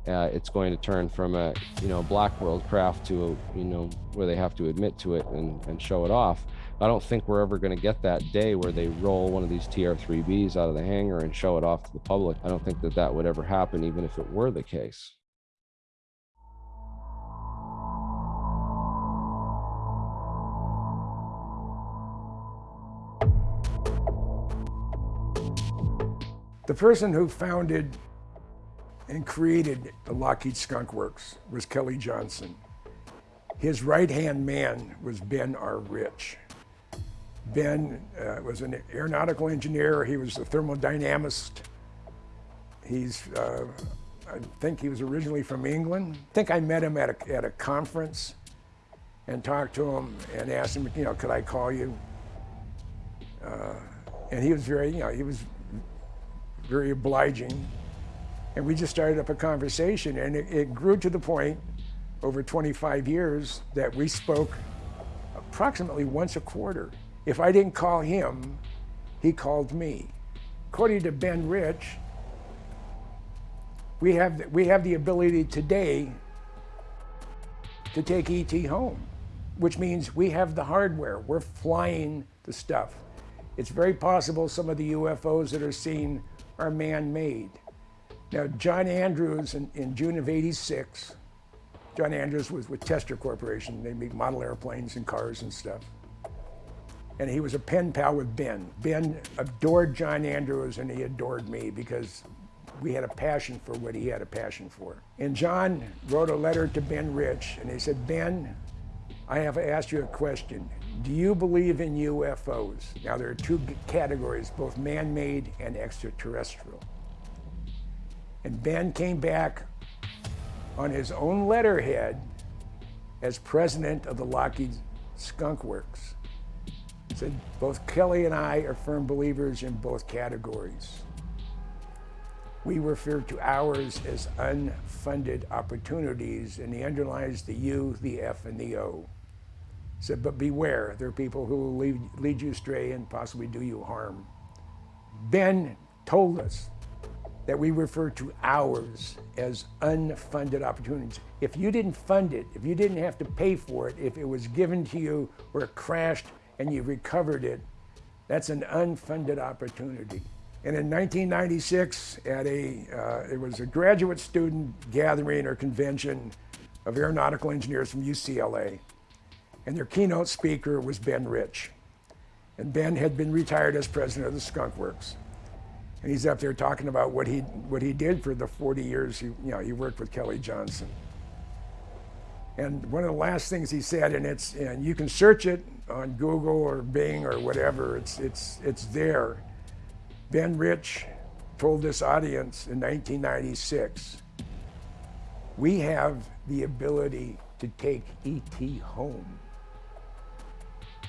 Uh, it's going to turn from a you know black world craft to a, you know where they have to admit to it and, and show it off I don't think we're ever going to get that day where they roll one of these TR-3Bs out of the hangar and show it off to the public. I don't think that that would ever happen, even if it were the case. The person who founded and created the Lockheed Skunk Works was Kelly Johnson. His right-hand man was Ben R. Rich. Ben uh, was an aeronautical engineer. He was a thermodynamist. He's, uh, I think he was originally from England. I think I met him at a, at a conference and talked to him and asked him, you know, could I call you? Uh, and he was very, you know, he was very obliging. And we just started up a conversation and it, it grew to the point over 25 years that we spoke approximately once a quarter. If I didn't call him, he called me. According to Ben Rich, we have, we have the ability today to take ET home, which means we have the hardware. We're flying the stuff. It's very possible some of the UFOs that are seen are man-made. Now, John Andrews in, in June of 86, John Andrews was with Testor Corporation. They make model airplanes and cars and stuff and he was a pen pal with Ben. Ben adored John Andrews and he adored me because we had a passion for what he had a passion for. And John wrote a letter to Ben Rich and he said, Ben, I have asked you a question. Do you believe in UFOs? Now there are two categories, both man-made and extraterrestrial. And Ben came back on his own letterhead as president of the Lockheed Skunk Works He said both Kelly and I are firm believers in both categories. We refer to ours as unfunded opportunities, and he underlines the U, the F, and the O. Said, but beware, there are people who will lead, lead you astray and possibly do you harm. Ben told us that we refer to ours as unfunded opportunities. If you didn't fund it, if you didn't have to pay for it, if it was given to you or crashed and you recovered it, that's an unfunded opportunity. And in 1996, at a, uh, it was a graduate student gathering or convention of aeronautical engineers from UCLA. And their keynote speaker was Ben Rich. And Ben had been retired as president of the Skunk Works. And he's up there talking about what he, what he did for the 40 years he, you know, he worked with Kelly Johnson. And one of the last things he said, and it's, and you can search it on Google or Bing or whatever, it's, it's, it's there. Ben Rich told this audience in 1996, we have the ability to take ET home,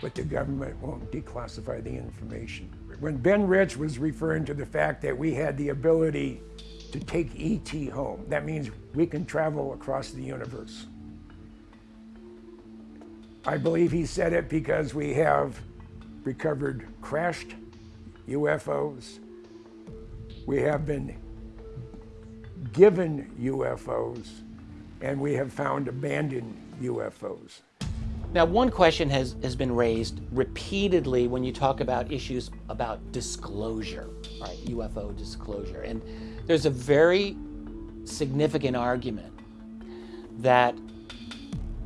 but the government won't declassify the information. When Ben Rich was referring to the fact that we had the ability to take ET home, that means we can travel across the universe. I believe he said it because we have recovered crashed UFOs. We have been given UFOs, and we have found abandoned UFOs. Now, one question has, has been raised repeatedly when you talk about issues about disclosure, right? UFO disclosure. And there's a very significant argument that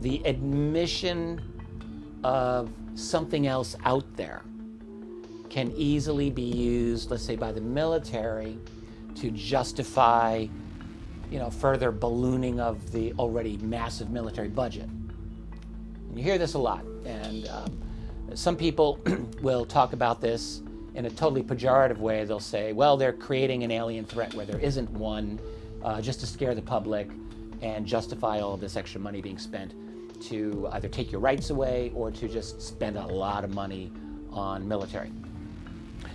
the admission of something else out there can easily be used, let's say, by the military to justify you know, further ballooning of the already massive military budget. You hear this a lot, and um, some people will talk about this in a totally pejorative way. They'll say, well, they're creating an alien threat where there isn't one uh, just to scare the public and justify all this extra money being spent to either take your rights away or to just spend a lot of money on military.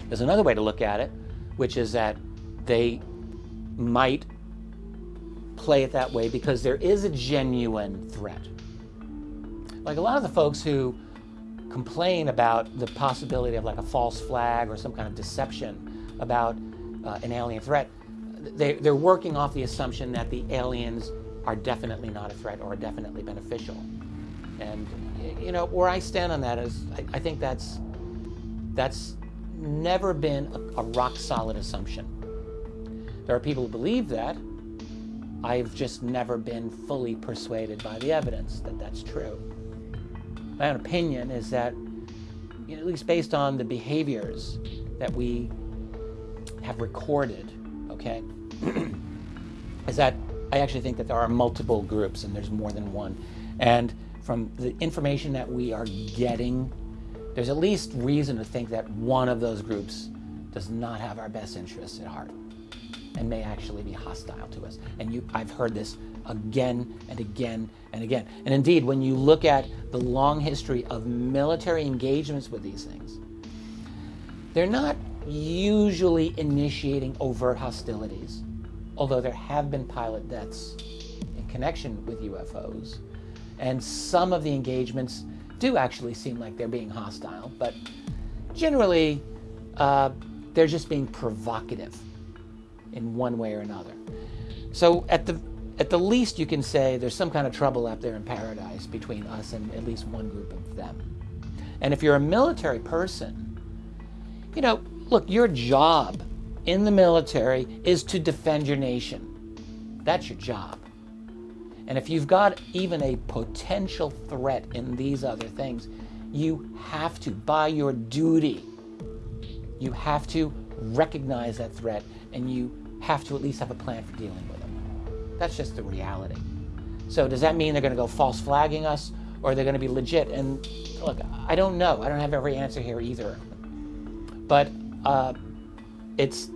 There's another way to look at it, which is that they might play it that way because there is a genuine threat. Like a lot of the folks who complain about the possibility of like a false flag or some kind of deception about uh, an alien threat, they, they're working off the assumption that the aliens are definitely not a threat or are definitely beneficial. And you know where I stand on that is I, I think that's that's never been a, a rock solid assumption. There are people who believe that, I've just never been fully persuaded by the evidence that that's true. My own opinion is that, you know, at least based on the behaviors that we have recorded, okay, is that I actually think that there are multiple groups and there's more than one. And from the information that we are getting, there's at least reason to think that one of those groups does not have our best interests at heart and may actually be hostile to us. And you, I've heard this again and again and again. And indeed, when you look at the long history of military engagements with these things, they're not usually initiating overt hostilities, although there have been pilot deaths in connection with UFOs. And some of the engagements do actually seem like they're being hostile, but generally, uh, they're just being provocative in one way or another. So at the at the least you can say there's some kind of trouble out there in paradise between us and at least one group of them. And if you're a military person, you know, look, your job in the military is to defend your nation. That's your job. And if you've got even a potential threat in these other things, you have to, by your duty, you have to recognize that threat and you have to at least have a plan for dealing with them. That's just the reality. So does that mean they're going to go false flagging us or they're going to be legit? And look, I don't know. I don't have every answer here either. But uh, it's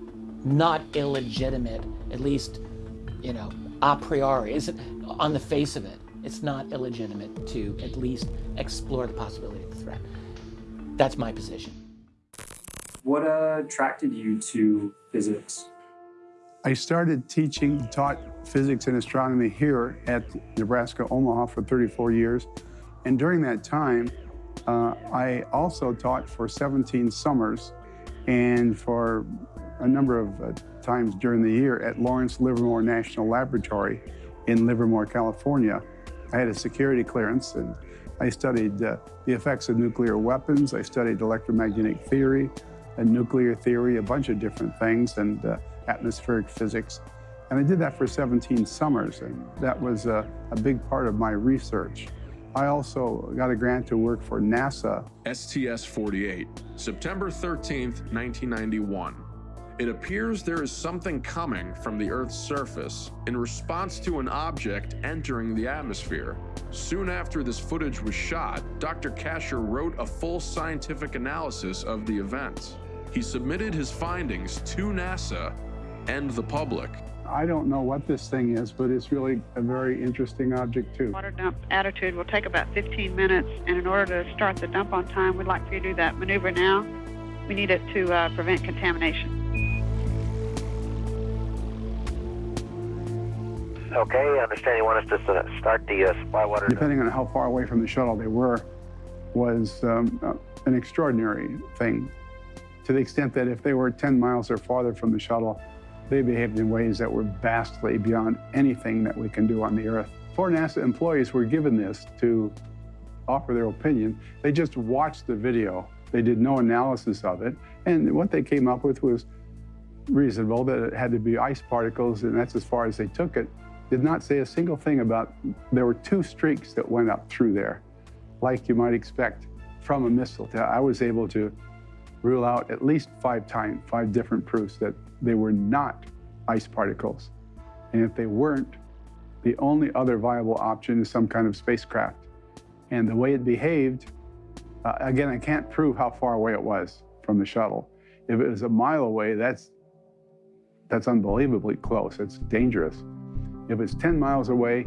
not illegitimate, at least, you know, a priori. Is on the face of it? It's not illegitimate to at least explore the possibility of a threat. That's my position. What attracted you to physics? I started teaching, taught physics and astronomy here at Nebraska Omaha for 34 years. And during that time, uh, I also taught for 17 summers and for a number of uh, times during the year at Lawrence Livermore National Laboratory in Livermore, California. I had a security clearance and I studied uh, the effects of nuclear weapons. I studied electromagnetic theory and nuclear theory, a bunch of different things, and uh, atmospheric physics. And I did that for 17 summers, and that was a, a big part of my research. I also got a grant to work for NASA. STS-48, September 13th, 1991. It appears there is something coming from the Earth's surface in response to an object entering the atmosphere. Soon after this footage was shot, Dr. Kasher wrote a full scientific analysis of the event. He submitted his findings to NASA and the public. I don't know what this thing is, but it's really a very interesting object too. Water dump attitude will take about 15 minutes, and in order to start the dump on time, we'd like for you to do that maneuver now. We need it to uh, prevent contamination. Okay, I understand you want us to start the uh, supply water. Depending on how far away from the shuttle they were, was um, uh, an extraordinary thing to the extent that if they were 10 miles or farther from the shuttle, they behaved in ways that were vastly beyond anything that we can do on the Earth. Four NASA employees were given this to offer their opinion. They just watched the video. They did no analysis of it. And what they came up with was reasonable, that it had to be ice particles, and that's as far as they took it. Did not say a single thing about, there were two streaks that went up through there, like you might expect from a missile. I was able to rule out at least five times, five different proofs that they were not ice particles. And if they weren't, the only other viable option is some kind of spacecraft. And the way it behaved, uh, again, I can't prove how far away it was from the shuttle. If it was a mile away, that's, that's unbelievably close. It's dangerous. If it's 10 miles away,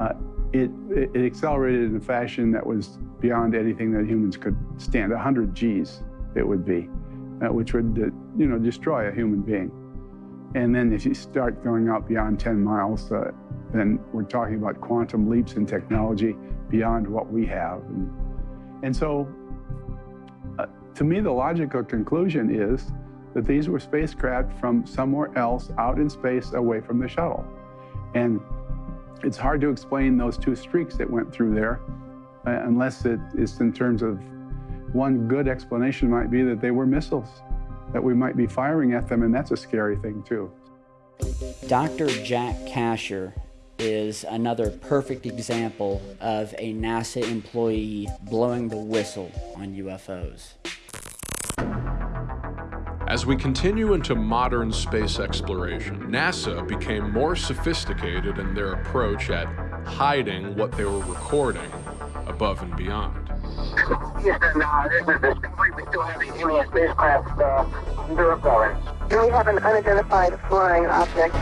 uh, it, it accelerated in a fashion that was beyond anything that humans could stand, 100 Gs it would be, uh, which would, uh, you know, destroy a human being. And then if you start going out beyond 10 miles, uh, then we're talking about quantum leaps in technology beyond what we have. And, and so, uh, to me, the logical conclusion is that these were spacecraft from somewhere else out in space away from the shuttle. And it's hard to explain those two streaks that went through there uh, unless it is in terms of one good explanation might be that they were missiles, that we might be firing at them, and that's a scary thing too. Dr. Jack Kasher is another perfect example of a NASA employee blowing the whistle on UFOs. As we continue into modern space exploration, NASA became more sophisticated in their approach at hiding what they were recording above and beyond. Houston, uh, this is Discovery. We still have the Alien spacecraft uh, under We have an unidentified flying object